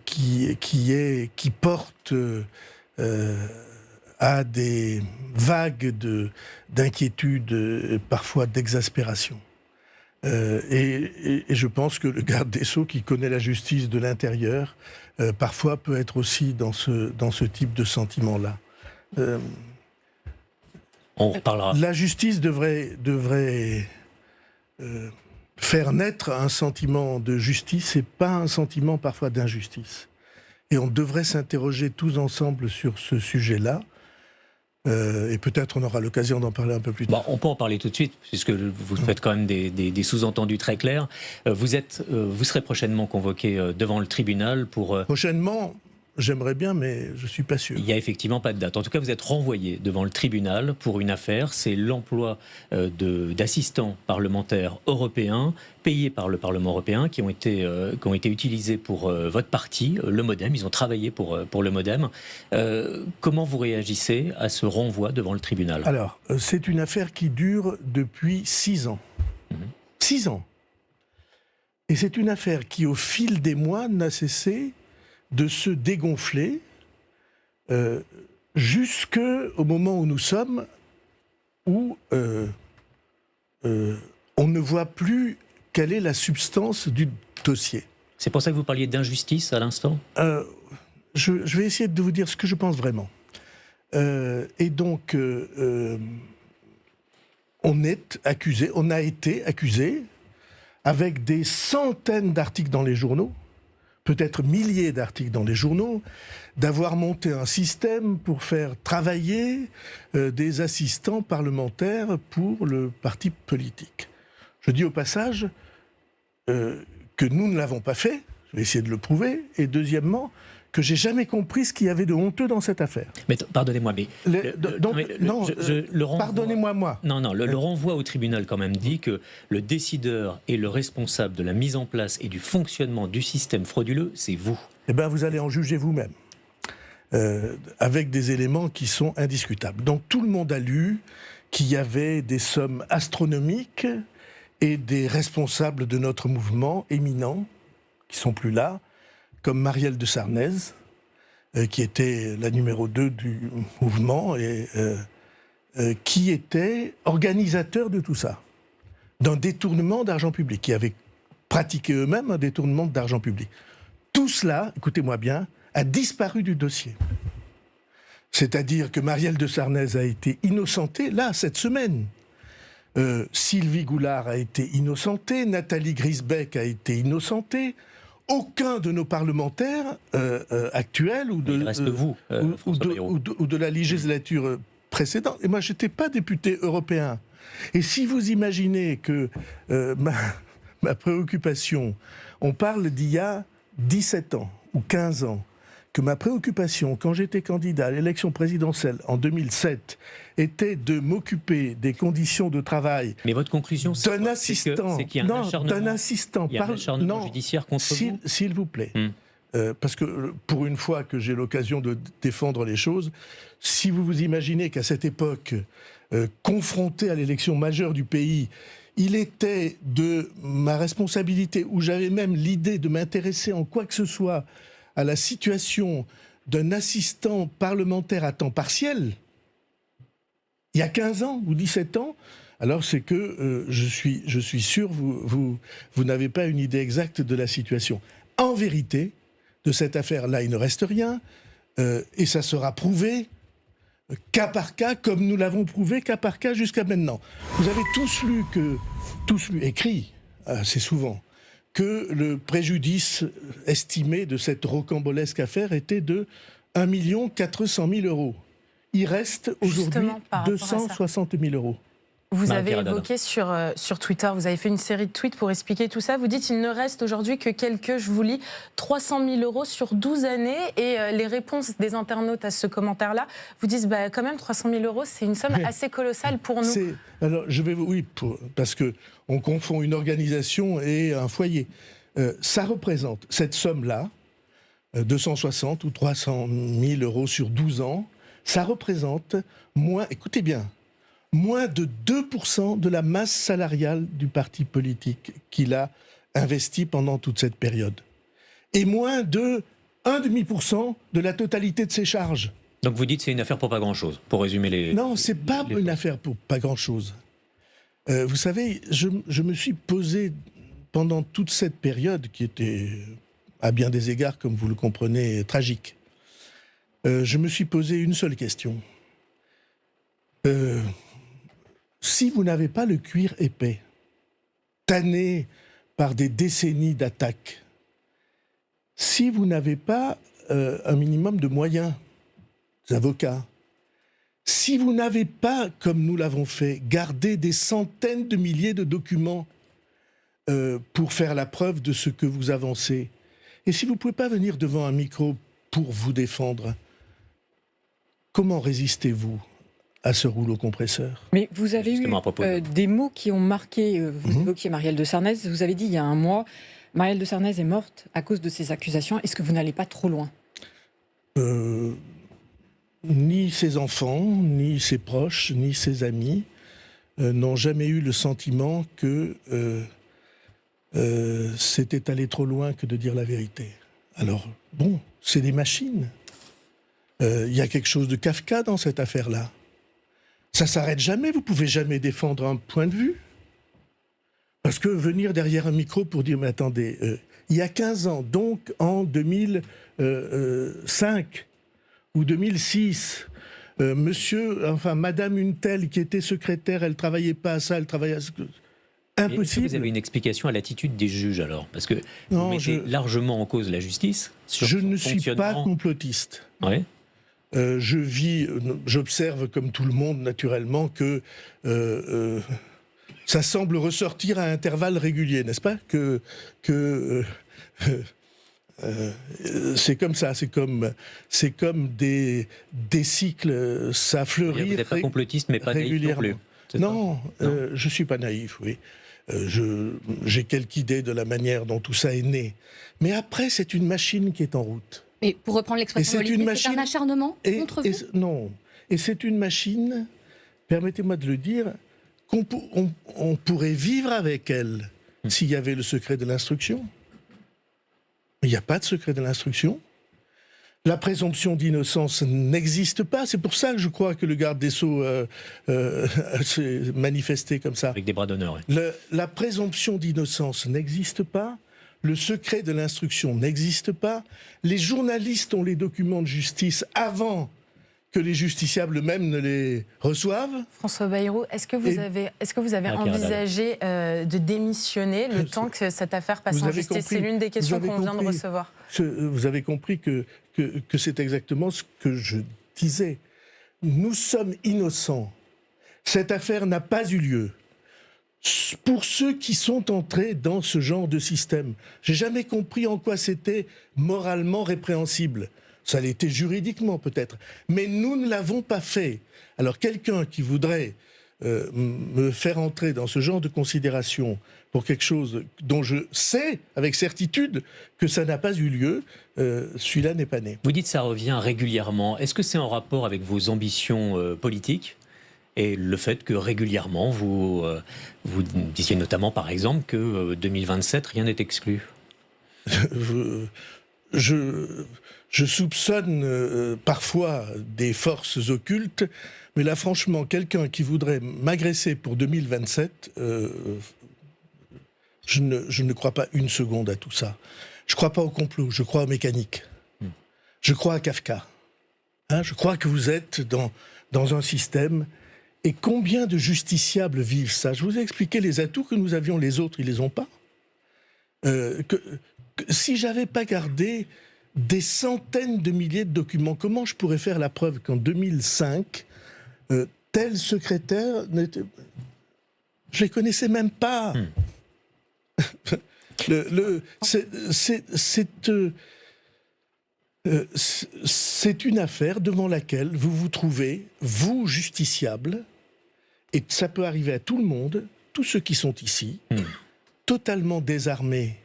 qui, qui, porte à des vagues de- d'inquiétude, parfois d'exaspération. Et, je pense que le garde des Sceaux, qui connaît la justice de l'intérieur, parfois peut être aussi dans ce, dans ce type de sentiment-là. On reparlera. la justice devrait, devrait euh, faire naître un sentiment de justice et pas un sentiment parfois d'injustice. Et on devrait s'interroger tous ensemble sur ce sujet-là. Euh, et peut-être on aura l'occasion d'en parler un peu plus tard. Bon, on peut en parler tout de suite, puisque vous faites quand même des, des- des sous-entendus très clairs. Euh, Vous, êtes, euh, vous serez prochainement convoqué devant le tribunal pour... Prochainement, j'aimerais bien, mais je suis pas sûr. Il n'y a effectivement pas de date. En tout cas, vous êtes renvoyé devant le tribunal pour une affaire. C'est l'emploi euh, d'assistants parlementaires européens payés par le Parlement européen qui ont été, euh, qui ont été utilisés pour euh, votre parti, le Modem. Ils ont travaillé pour, pour le Modem. Euh, comment vous réagissez à ce renvoi devant le tribunal? Alors, c'est une affaire qui dure depuis six ans. Six ans. Et c'est une affaire qui, au fil des mois, n'a cessé de se dégonfler euh, jusqu'au moment où nous sommes, où euh, euh, on ne voit plus quelle est la substance du dossier. C'est pour ça que vous parliez d'injustice à l'instant? Je, je vais essayer de vous dire ce que je pense vraiment. Et donc, on est accusé, on a été accusé avec des centaines d'articles dans les journaux, peut-être milliers d'articles dans les journaux, d'avoir monté un système pour faire travailler euh, des assistants parlementaires pour le parti politique. Je dis au passage euh, que nous ne l'avons pas fait, je vais essayer de le prouver, et deuxièmement, que j'ai jamais compris ce qu'il y avait de honteux dans cette affaire. Mais pardonnez-moi, mais, Le- donc, mais le- non, euh, pardonnez-moi, moi. Non, non, le, le renvoi au tribunal quand même dit que le décideur et le responsable de la mise en place et du fonctionnement du système frauduleux, c'est vous. Eh bien, vous allez en juger vous-même, euh, avec des éléments qui sont indiscutables. Donc, tout le monde a lu qu'il y avait des sommes astronomiques et des responsables de notre mouvement éminents, qui sont plus là, comme Marielle de Sarnez, euh, qui était la numéro 2 du mouvement et euh, euh, qui était organisateur de tout ça, d'un détournement d'argent public, qui avait pratiqué eux-mêmes un détournement d'argent public. Tout cela, écoutez-moi bien, a disparu du dossier. C'est-à-dire que Marielle de Sarnez a été innocentée, là, cette semaine. Sylvie Goulard a été innocentée, Nathalie Grisbeck a été innocentée. Aucun de nos parlementaires euh, euh, actuels ou de, Il reste vous, ou- ou, François de, Bayrou. ou de- ou de la législature précédente. Et moi, je n'étais pas député européen. Et si vous imaginez que euh, ma, ma préoccupation, on parle d'il y a 17 ans ou 15 ans, que ma préoccupation, quand j'étais candidat à l'élection présidentielle en 2007, était de m'occuper des conditions de travail Mais votre conclusion, c'est d'un assistant, c'est qu'il y a un non, acharnement- d'un assistant, il y a un par- acharnement non, judiciaire contre s'il, vous s'il vous plaît. Hmm. Euh, parce que euh, pour une fois que j'ai l'occasion de défendre les choses, si vous vous imaginez qu'à cette époque, euh, confronté à l'élection majeure du pays, il était de ma responsabilité, où j'avais même l'idée de m'intéresser en quoi que ce soit à la situation d'un assistant parlementaire à temps partiel, il y a 15 ans ou 17 ans, alors c'est que euh, je, suis, sûr vous, vous, vous n'avez pas une idée exacte de la situation. En vérité, de cette affaire-là, il ne reste rien, euh, et ça sera prouvé euh, cas par cas, comme nous l'avons prouvé cas par cas jusqu'à maintenant. Vous avez tous lu que, tous lu, écrit, assez souvent, que le préjudice estimé de cette rocambolesque affaire était de 1 400 000 euros. Il reste aujourd'hui Justement, par rapport à ça. 260 000 euros. Vous Marie avez évoqué sur, euh, sur Twitter, vous avez fait une série de tweets pour expliquer tout ça. Vous dites il ne reste aujourd'hui que quelques, je vous lis, 300 000 euros sur 12 années. Et euh, les réponses des internautes à ce commentaire-là vous disent bah, quand même 300 000 euros, c'est une somme assez colossale pour nous. Alors, je vais vous. Oui, pour- parce que on confond une organisation et un foyer. Euh, ça représente, cette somme-là, euh, 260 ou 300 000 euros sur 12 ans, ça représente moins, écoutez bien, moins de 2% de la masse salariale du parti politique qu'il a investi pendant toute cette période. Et moins de 1,5% de la totalité de ses charges. Donc vous dites c'est une affaire pour pas grand-chose, pour résumer les... Non, c'est pas une affaire pour pas grand-chose. Euh, vous savez, je, je me suis posé pendant toute cette période qui était, à bien des égards, comme vous le comprenez, tragique. Euh, je me suis posé une seule question. Euh, si vous n'avez pas le cuir épais, tanné par des décennies d'attaques, si vous n'avez pas euh, un minimum de moyens, des avocats, si vous n'avez pas, comme nous l'avons fait, gardé des centaines de milliers de documents pour faire la preuve de ce que vous avancez, et si vous ne pouvez pas venir devant un micro pour vous défendre, comment résistez-vous à ce rouleau compresseur? Mais vous avez eu Justement, euh, des mots qui ont marqué, euh, vous Mhm. évoquiez Marielle de Sarnez, vous avez dit il y a un mois, Marielle de Sarnez est morte à cause de ces accusations. Est-ce que vous n'allez pas trop loin? Euh, ni ses enfants, ni ses proches, ni ses amis euh, n'ont jamais eu le sentiment que euh, euh, c'était aller trop loin que de dire la vérité. Alors, bon, c'est des machines. Euh, Il y a quelque chose de Kafka dans cette affaire-là? Ça s'arrête jamais, vous pouvez jamais défendre un point de vue. Parce que venir derrière un micro pour dire, mais attendez, euh, il y a 15 ans, donc en 2005 ou 2006, euh, monsieur, enfin, madame une telle qui était secrétaire, elle travaillait pas à ça, elle travaillait à ce que... Est-ce que Impossible. Vous avez une explication à l'attitude des juges alors? Parce que Non, vous mettez je- largement en cause la justice. sur Je ne suis pas complotiste. Ouais. Euh, je vis, euh, j'observe comme tout le monde naturellement que euh, ça semble ressortir à intervalles réguliers, n'est-ce pas? Que, que euh, c'est comme ça, c'est comme, c'est comme des, des cycles, ça fleurit. Vous n'êtes pas complotiste, mais pas naïf non régulièrement. plus. Non, euh, je suis pas naïf, oui. Euh, J'ai quelques idées de la manière dont tout ça est né. Mais après, c'est une machine qui est en route. Mais pour reprendre l'expression c'est c'est un machine- acharnement Et, contre et vous Non. Et c'est une machine, permettez-moi de le dire, qu'on pour- on- on pourrait vivre avec elle s'il y avait le secret de l'instruction. Il n'y a pas de secret de l'instruction. La présomption d'innocence n'existe pas. C'est pour ça que je crois que le garde des Sceaux euh, euh, s'est manifesté comme ça. Avec des bras d'honneur. Le- la présomption d'innocence n'existe pas. Le secret de l'instruction n'existe pas. Les journalistes ont les documents de justice avant que les justiciables eux-mêmes ne les reçoivent. François Bayrou, est-ce que vous Et- avez, est-ce que vous avez Ah, Pierre envisagé euh, de démissionner le temps que cette affaire passe Vous en justice? Compris- C'est l'une des questions qu'on vient de compris. recevoir. Ce- vous avez compris que, que, que c'est exactement ce que je disais. Nous sommes innocents. Cette affaire n'a pas eu lieu. Pour ceux qui sont entrés dans ce genre de système, j'ai jamais compris en quoi c'était moralement répréhensible. Ça l'était juridiquement peut-être, mais nous ne l'avons pas fait. Alors quelqu'un qui voudrait euh, me faire entrer dans ce genre de considération pour quelque chose dont je sais avec certitude que ça n'a pas eu lieu, euh, celui-là n'est pas né. Vous dites ça revient régulièrement. Est-ce que c'est en rapport avec vos ambitions euh, politiques? Et le fait que régulièrement vous, euh, vous disiez notamment par exemple que euh, 2027 rien n'est exclu je, je, je soupçonne euh, parfois des forces occultes, mais là, franchement, quelqu'un qui voudrait m'agresser pour 2027, euh, je, ne, je ne crois pas une seconde à tout ça. Je ne crois pas au complot, je crois aux mécaniques. Je crois à Kafka. Hein, je crois que vous êtes dans, dans un système. Et combien de justiciables vivent ça? Je vous ai expliqué les atouts que nous avions, les autres, ils les ont pas. euh, que, que si j'avais pas gardé des centaines de milliers de documents, comment je pourrais faire la preuve qu'en 2005, euh, tel secrétaire n'était... Je les connaissais même pas? le, le- c'est- c'est- c'est, euh, euh, c'est- une affaire devant laquelle vous vous trouvez, vous, justiciable, et ça peut arriver à tout le monde, tous ceux qui sont ici, totalement désarmés.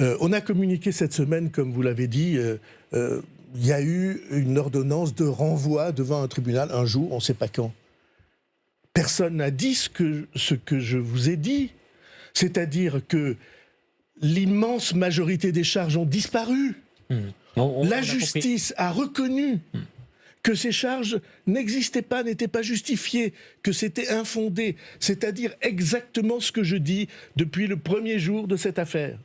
Euh, on a communiqué cette semaine, comme vous l'avez dit, euh, il y a eu une ordonnance de renvoi devant un tribunal un jour, on ne sait pas quand. Personne n'a dit ce que, ce que je vous ai dit, c'est-à-dire que l'immense majorité des charges ont disparu. La justice a reconnu que ces charges n'existaient pas, n'étaient pas justifiées, que c'était infondé, c'est-à-dire exactement ce que je dis depuis le premier jour de cette affaire.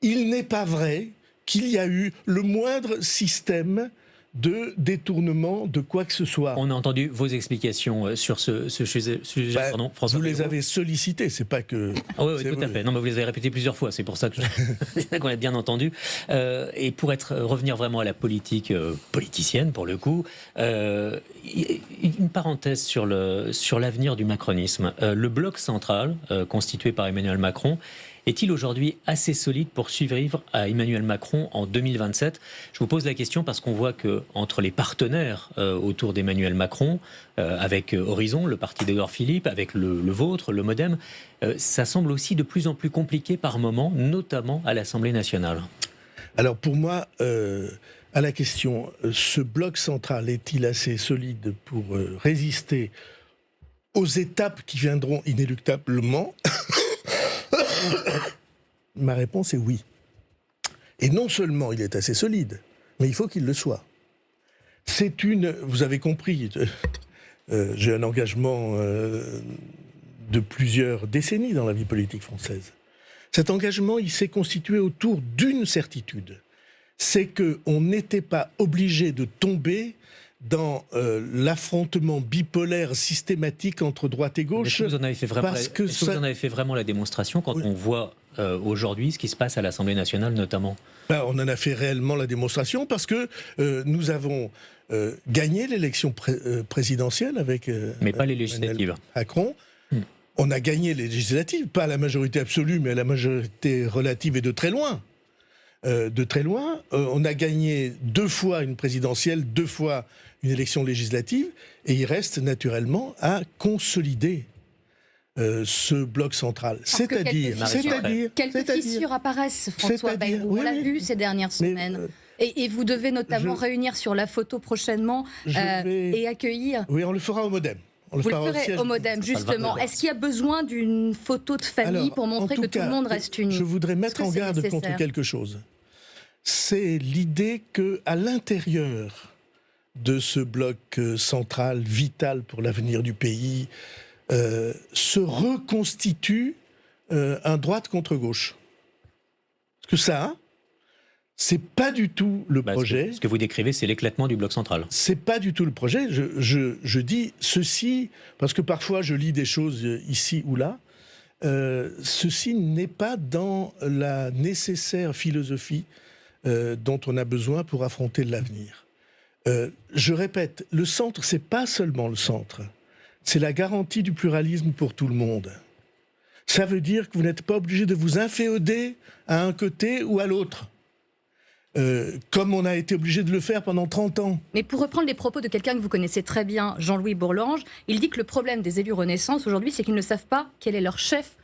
Il n'est pas vrai qu'il y a eu le moindre système de détournement de quoi que ce soit. On a entendu vos explications euh, sur ce, ce sujet, sujet, pardon, François Vous les avez sollicités, c'est pas que. Ah oui, tout à fait. Non, mais vous les avez répétés plusieurs fois, c'est pour ça je- qu'on a bien entendu. Euh, et pour être revenir vraiment à la politique euh, politicienne, pour le coup, euh, une parenthèse sur le sur l'avenir du macronisme. Euh, le bloc central, euh, constitué par Emmanuel Macron, est-il aujourd'hui assez solide pour survivre à Emmanuel Macron en 2027 Je vous pose la question parce qu'on voit que entre les partenaires euh, autour d'Emmanuel Macron, euh, avec euh, Horizon, le parti d'Edouard Philippe, avec le, vôtre, le MoDem, ça semble aussi de plus en plus compliqué par moments, notamment à l'Assemblée nationale. Alors pour moi, à la question, ce bloc central est-il assez solide pour résister aux étapes qui viendront inéluctablement? Ma réponse est oui. Et non seulement il est assez solide, mais il faut qu'il le soit. C'est une, vous avez compris, euh, euh, j'ai un engagement euh, de plusieurs décennies dans la vie politique française. Cet engagement, il s'est constitué autour d'une certitude, c'est que on n'était pas obligé de tomber dans euh, l'affrontement bipolaire systématique entre droite et gauche. Est-ce que vous en avez fait vraiment, parce que vous en avez fait vraiment la démonstration quand on voit euh, aujourd'hui ce qui se passe à l'Assemblée nationale notamment? Ben, on en a fait réellement la démonstration parce que euh, nous avons gagné l'élection pré- présidentielle avec. Mais pas les législatives. Macron. On a gagné les législatives, pas à la majorité absolue, mais à la majorité relative et de très loin. Euh, de très loin. Euh, on a gagné deux fois une présidentielle, deux fois une élection législative, et il reste naturellement à consolider euh, ce bloc central. C'est-à-dire, quelques quelques fissures apparaissent, François Bayrou. oui, On l'a oui. vu ces dernières semaines. et, et vous devez notamment je- réunir sur la photo prochainement euh, vais- et accueillir. Oui, on le fera au modem. On Vous le au ferez siège- au modem, justement. Est-ce qu'il y a besoin d'une photo de famille Alors, pour montrer que tout tout le cas, monde reste uni Je voudrais mettre en garde contre quelque chose. C'est l'idée que, à l'intérieur de ce bloc euh, central vital pour l'avenir du pays, euh, se reconstitue euh, un droite contre gauche. Parce que ça, c'est pas du tout le Bah, ce que- projet. Ce que vous décrivez, c'est l'éclatement du bloc central. C'est pas du tout le projet. Je, je- je dis ceci parce que parfois je lis des choses euh, ici ou là. Euh, ceci n'est pas dans la nécessaire philosophie euh, dont on a besoin pour affronter l'avenir. Euh, je répète, le centre, c'est pas seulement le centre. C'est la garantie du pluralisme pour tout le monde. Ça veut dire que vous n'êtes pas obligé de vous inféoder à un côté ou à l'autre. Euh, comme on a été obligé de le faire pendant 30 ans. Mais pour reprendre les propos de quelqu'un que vous connaissez très bien, Jean-Louis Bourlange, il dit que le problème des élus Renaissance aujourd'hui, c'est qu'ils ne savent pas quel est leur chef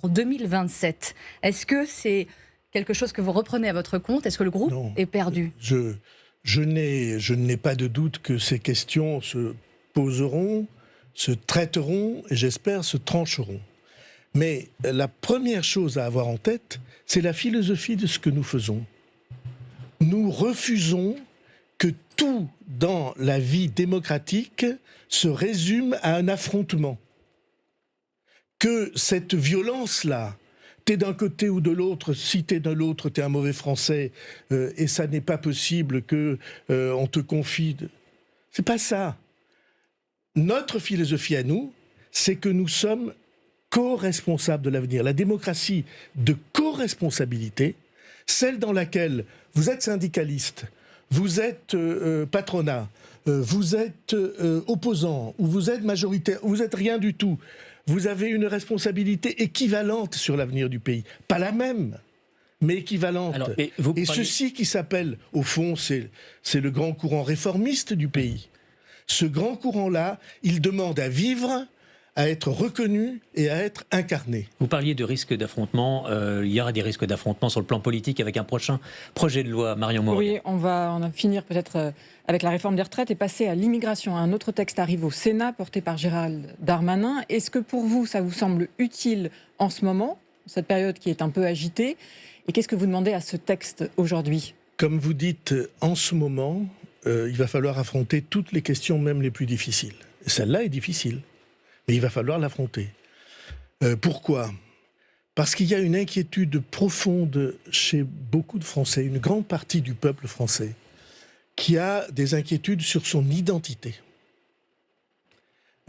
pour 2027. Est-ce que c'est quelque chose que vous reprenez à votre compte? Est-ce que le groupe est perdu? Je, n'ai pas de doute que ces questions se poseront, se traiteront et j'espère se trancheront. Mais la première chose à avoir en tête, c'est la philosophie de ce que nous faisons. Nous refusons que tout dans la vie démocratique se résume à un affrontement. Que cette violence-là, t'es d'un côté ou de l'autre, si t'es de l'autre, t'es un mauvais français, euh, et ça n'est pas possible que euh, te confie. C'est pas ça. Notre philosophie à nous, c'est que nous sommes co-responsables de l'avenir. La démocratie de co vos responsabilités, celle dans laquelle vous êtes syndicaliste, vous êtes euh, euh, patronat, euh, vous êtes euh, opposant, ou vous êtes majoritaire, ou vous êtes rien du tout, vous avez une responsabilité équivalente sur l'avenir du pays. Pas la même, mais équivalente. Alors, et ceci qui s'appelle, au fond, c'est c'est le grand courant réformiste du pays. Ce grand courant-là, il demande à vivre, à être reconnu et à être incarné. Vous parliez de risques d'affrontement. euh, il y aura des risques d'affrontement sur le plan politique avec un prochain projet de loi, Marion Moreau. Oui, on va en finir peut-être euh, avec la réforme des retraites et passer à l'immigration. Un autre texte arrive au Sénat porté par Gérald Darmanin. Est-ce que pour vous, ça vous semble utile en ce moment, cette période qui est un peu agitée? Et qu'est-ce que vous demandez à ce texte aujourd'hui? Comme vous dites, en ce moment, euh, il va falloir affronter toutes les questions, même les plus difficiles. Celle-là est difficile, mais il va falloir l'affronter. Euh, pourquoi? Parce qu'il y a une inquiétude profonde chez beaucoup de Français, une grande partie du peuple français, qui a des inquiétudes sur son identité.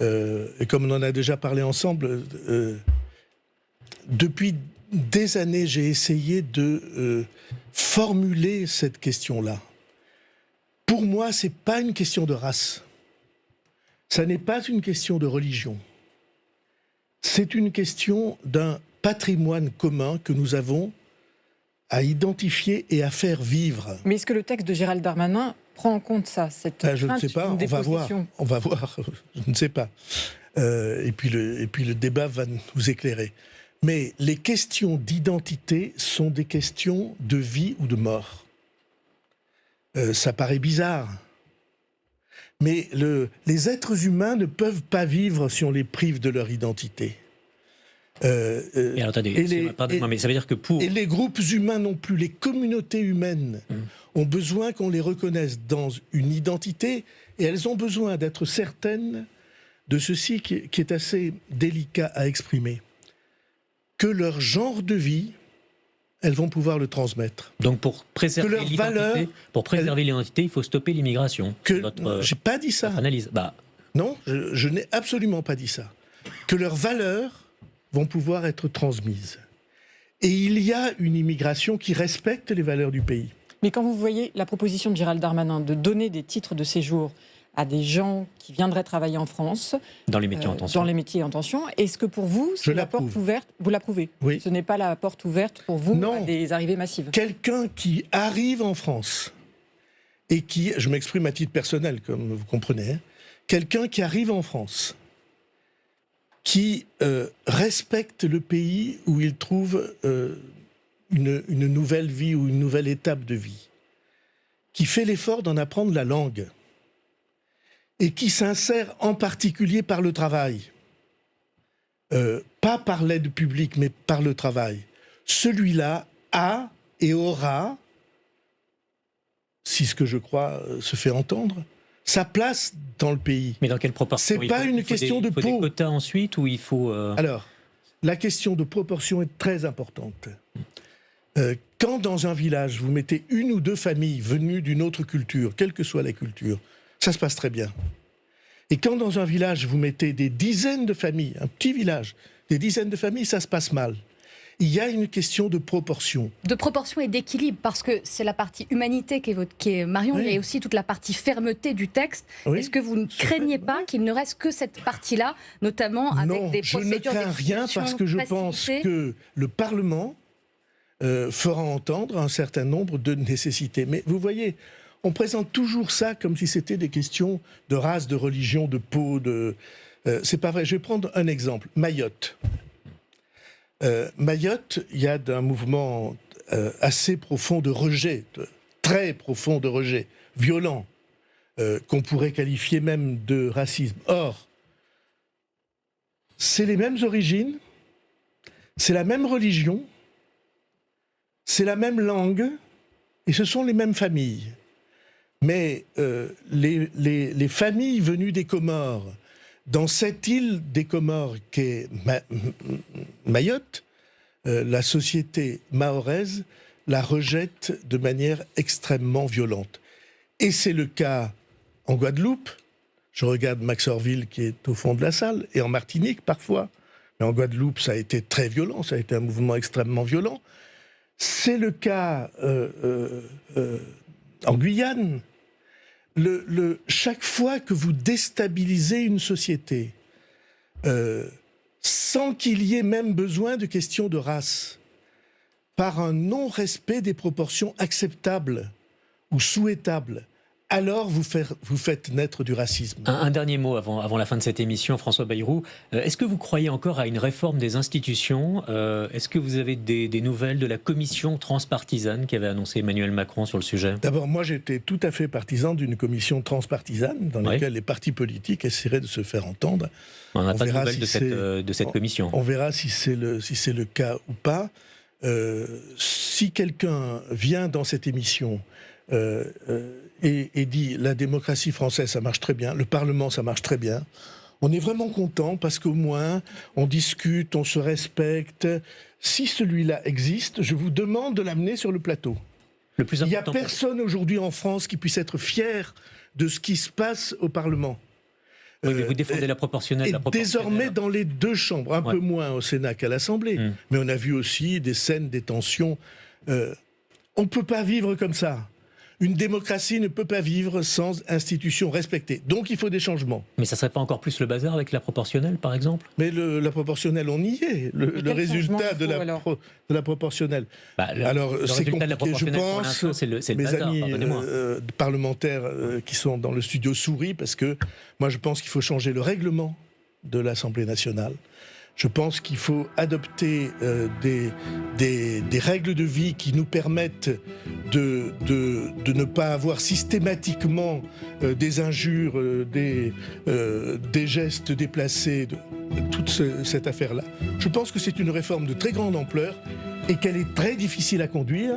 Euh, et comme on en a déjà parlé ensemble, euh, depuis des années, j'ai essayé de formuler cette question-là. Pour moi, ce n'est pas une question de race. Ça n'est pas une question de religion. C'est une question d'un patrimoine commun que nous avons à identifier et à faire vivre. Mais est-ce que le texte de Gérald Darmanin prend en compte ça cette Ah, je ne sais pas, on va voir. On va voir, je ne sais pas. Euh, et, puis le, et puis le débat va nous éclairer. Mais les questions d'identité sont des questions de vie ou de mort. Euh, ça paraît bizarre. Mais le- les êtres humains ne peuvent pas vivre si on les prive de leur identité. Euh, euh, alors, attendez, et les- mais ça veut dire que pour. et les groupes humains non plus, les communautés humaines ont besoin qu'on les reconnaisse dans une identité et elles ont besoin d'être certaines de ceci qui, qui est assez délicat à exprimer. Que leur genre de vie, elles vont pouvoir le transmettre. Donc pour préserver l'identité, pour préserver l'identité, il faut stopper l'immigration. Que, euh, j'ai pas dit ça. analyse. Bah, Non, je, je n'ai absolument pas dit ça. Que leurs valeurs vont pouvoir être transmises. Et il y a une immigration qui respecte les valeurs du pays. Mais quand vous voyez la proposition de Gérald Darmanin de donner des titres de séjour à des gens qui viendraient travailler en France, dans les métiers en euh, tension. dans les métiers en tension, est-ce que pour vous, c'est la porte ouverte? Vous l'approuvez? Oui. Ce n'est pas la porte ouverte pour vous Non. à des arrivées massives? Quelqu'un qui arrive en France et qui, je m'exprime à titre personnel, comme vous comprenez, hein, quelqu'un qui arrive en France, qui euh, respecte le pays où il trouve euh, une, une nouvelle vie ou une nouvelle étape de vie, qui fait l'effort d'en apprendre la langue et qui s'insère en particulier par le travail, Euh, pas par l'aide publique, mais par le travail, celui-là a et aura, si ce que je crois euh, se fait entendre, sa place dans le pays. Mais dans quelle proportion C'est pas faut- une question des, de il faut des peau. quotas ensuite ou il faut. euh, Alors, la question de proportion est très importante. Euh, quand dans un village, vous mettez une ou deux familles venues d'une autre culture, quelle que soit la culture, ça se passe très bien. Et quand dans un village, vous mettez des dizaines de familles, un petit village, des dizaines de familles, ça se passe mal. Il y a une question de proportion. de proportion et d'équilibre, parce que c'est la partie humanité qui est, votre, qui est Marion, Oui. il y a aussi toute la partie fermeté du texte. Oui. Est-ce que vous ne craignez pas qu'il ne reste que cette partie-là, notamment avec non, des je ne procédures crains rien parce que je pense que le Parlement euh, fera entendre un certain nombre de nécessités. Mais vous voyez, on présente toujours ça comme si c'était des questions de race, de religion, de peau, de... Euh, c'est pas vrai. Je vais prendre un exemple. Mayotte. Euh, Mayotte, il y a un mouvement euh, assez profond de rejet, très profond de rejet, violent, qu'on pourrait qualifier même de racisme. Or, c'est les mêmes origines, c'est la même religion, c'est la même langue, et ce sont les mêmes familles. Mais euh, les, les- les familles venues des Comores, dans cette île des Comores qu'est Ma- Mayotte, euh, la société mahoraise la rejette de manière extrêmement violente. Et c'est le cas en Guadeloupe. Je regarde Max Orville qui est au fond de la salle, et en Martinique parfois. Mais en Guadeloupe, ça a été très violent, ça a été un mouvement extrêmement violent. C'est le cas euh, en Guyane. Le, chaque fois que vous déstabilisez une société, euh, sans qu'il y ait même besoin de questions de race, par un non-respect des proportions acceptables ou souhaitables, alors vous, faire- vous faites naître du racisme. Un, un dernier mot avant, avant la fin de cette émission, François Bayrou. Euh, Est-ce que vous croyez encore à une réforme des institutions Euh, Est-ce que vous avez des, des nouvelles de la commission transpartisane qu'avait annoncé Emmanuel Macron sur le sujet? D'abord, moi j'étais tout à fait partisan d'une commission transpartisane dans Oui. laquelle les partis politiques essaieraient de se faire entendre. On n'a pas de verra nouvelles si de cette, c'est- euh, de cette on- commission. On verra si c'est le, si c'est le cas ou pas. Si quelqu'un vient dans cette émission euh, euh, et, et dit la démocratie française, ça marche très bien, le Parlement, ça marche très bien, on est vraiment content parce qu'au moins on discute, on se respecte. Si celui-là existe, je vous demande de l'amener sur le plateau. Le plus Il n'y a personne aujourd'hui en France qui puisse être fier de ce qui se passe au Parlement. Oui, mais vous Euh, défendez la proportionnelle. Et la proportionnelle. désormais dans les deux chambres, un Ouais. peu moins au Sénat qu'à l'Assemblée, Mm. mais on a vu aussi des scènes, des tensions. Euh, on ne peut pas vivre comme ça. Une démocratie ne peut pas vivre sans institutions respectées. Donc il faut des changements. Mais ça serait pas encore plus le bazar avec la proportionnelle, par exemple? Mais le- la proportionnelle, on y est. Le, résultat de la, alors? pro- de la proportionnelle. Bah, le- alors le c'est résultat de la compliqué, je pense. c'est le- c'est le mes bazar, amis euh, parlementaires euh, qui sont dans le studio sourient parce que moi je pense qu'il faut changer le règlement de l'Assemblée nationale. Je pense qu'il faut adopter euh, des, règles de vie qui nous permettent de, ne pas avoir systématiquement euh, des injures, euh, des, gestes déplacés, toute ce- cette affaire-là. Je pense que c'est une réforme de très grande ampleur et qu'elle est très difficile à conduire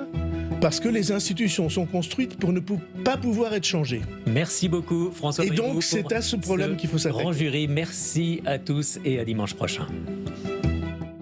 parce que les institutions sont construites pour ne pas pouvoir être changées. Merci beaucoup, François Et donc, c'est à ce problème qu'il faut s'attaquer. Grand jury, merci à tous et à dimanche prochain.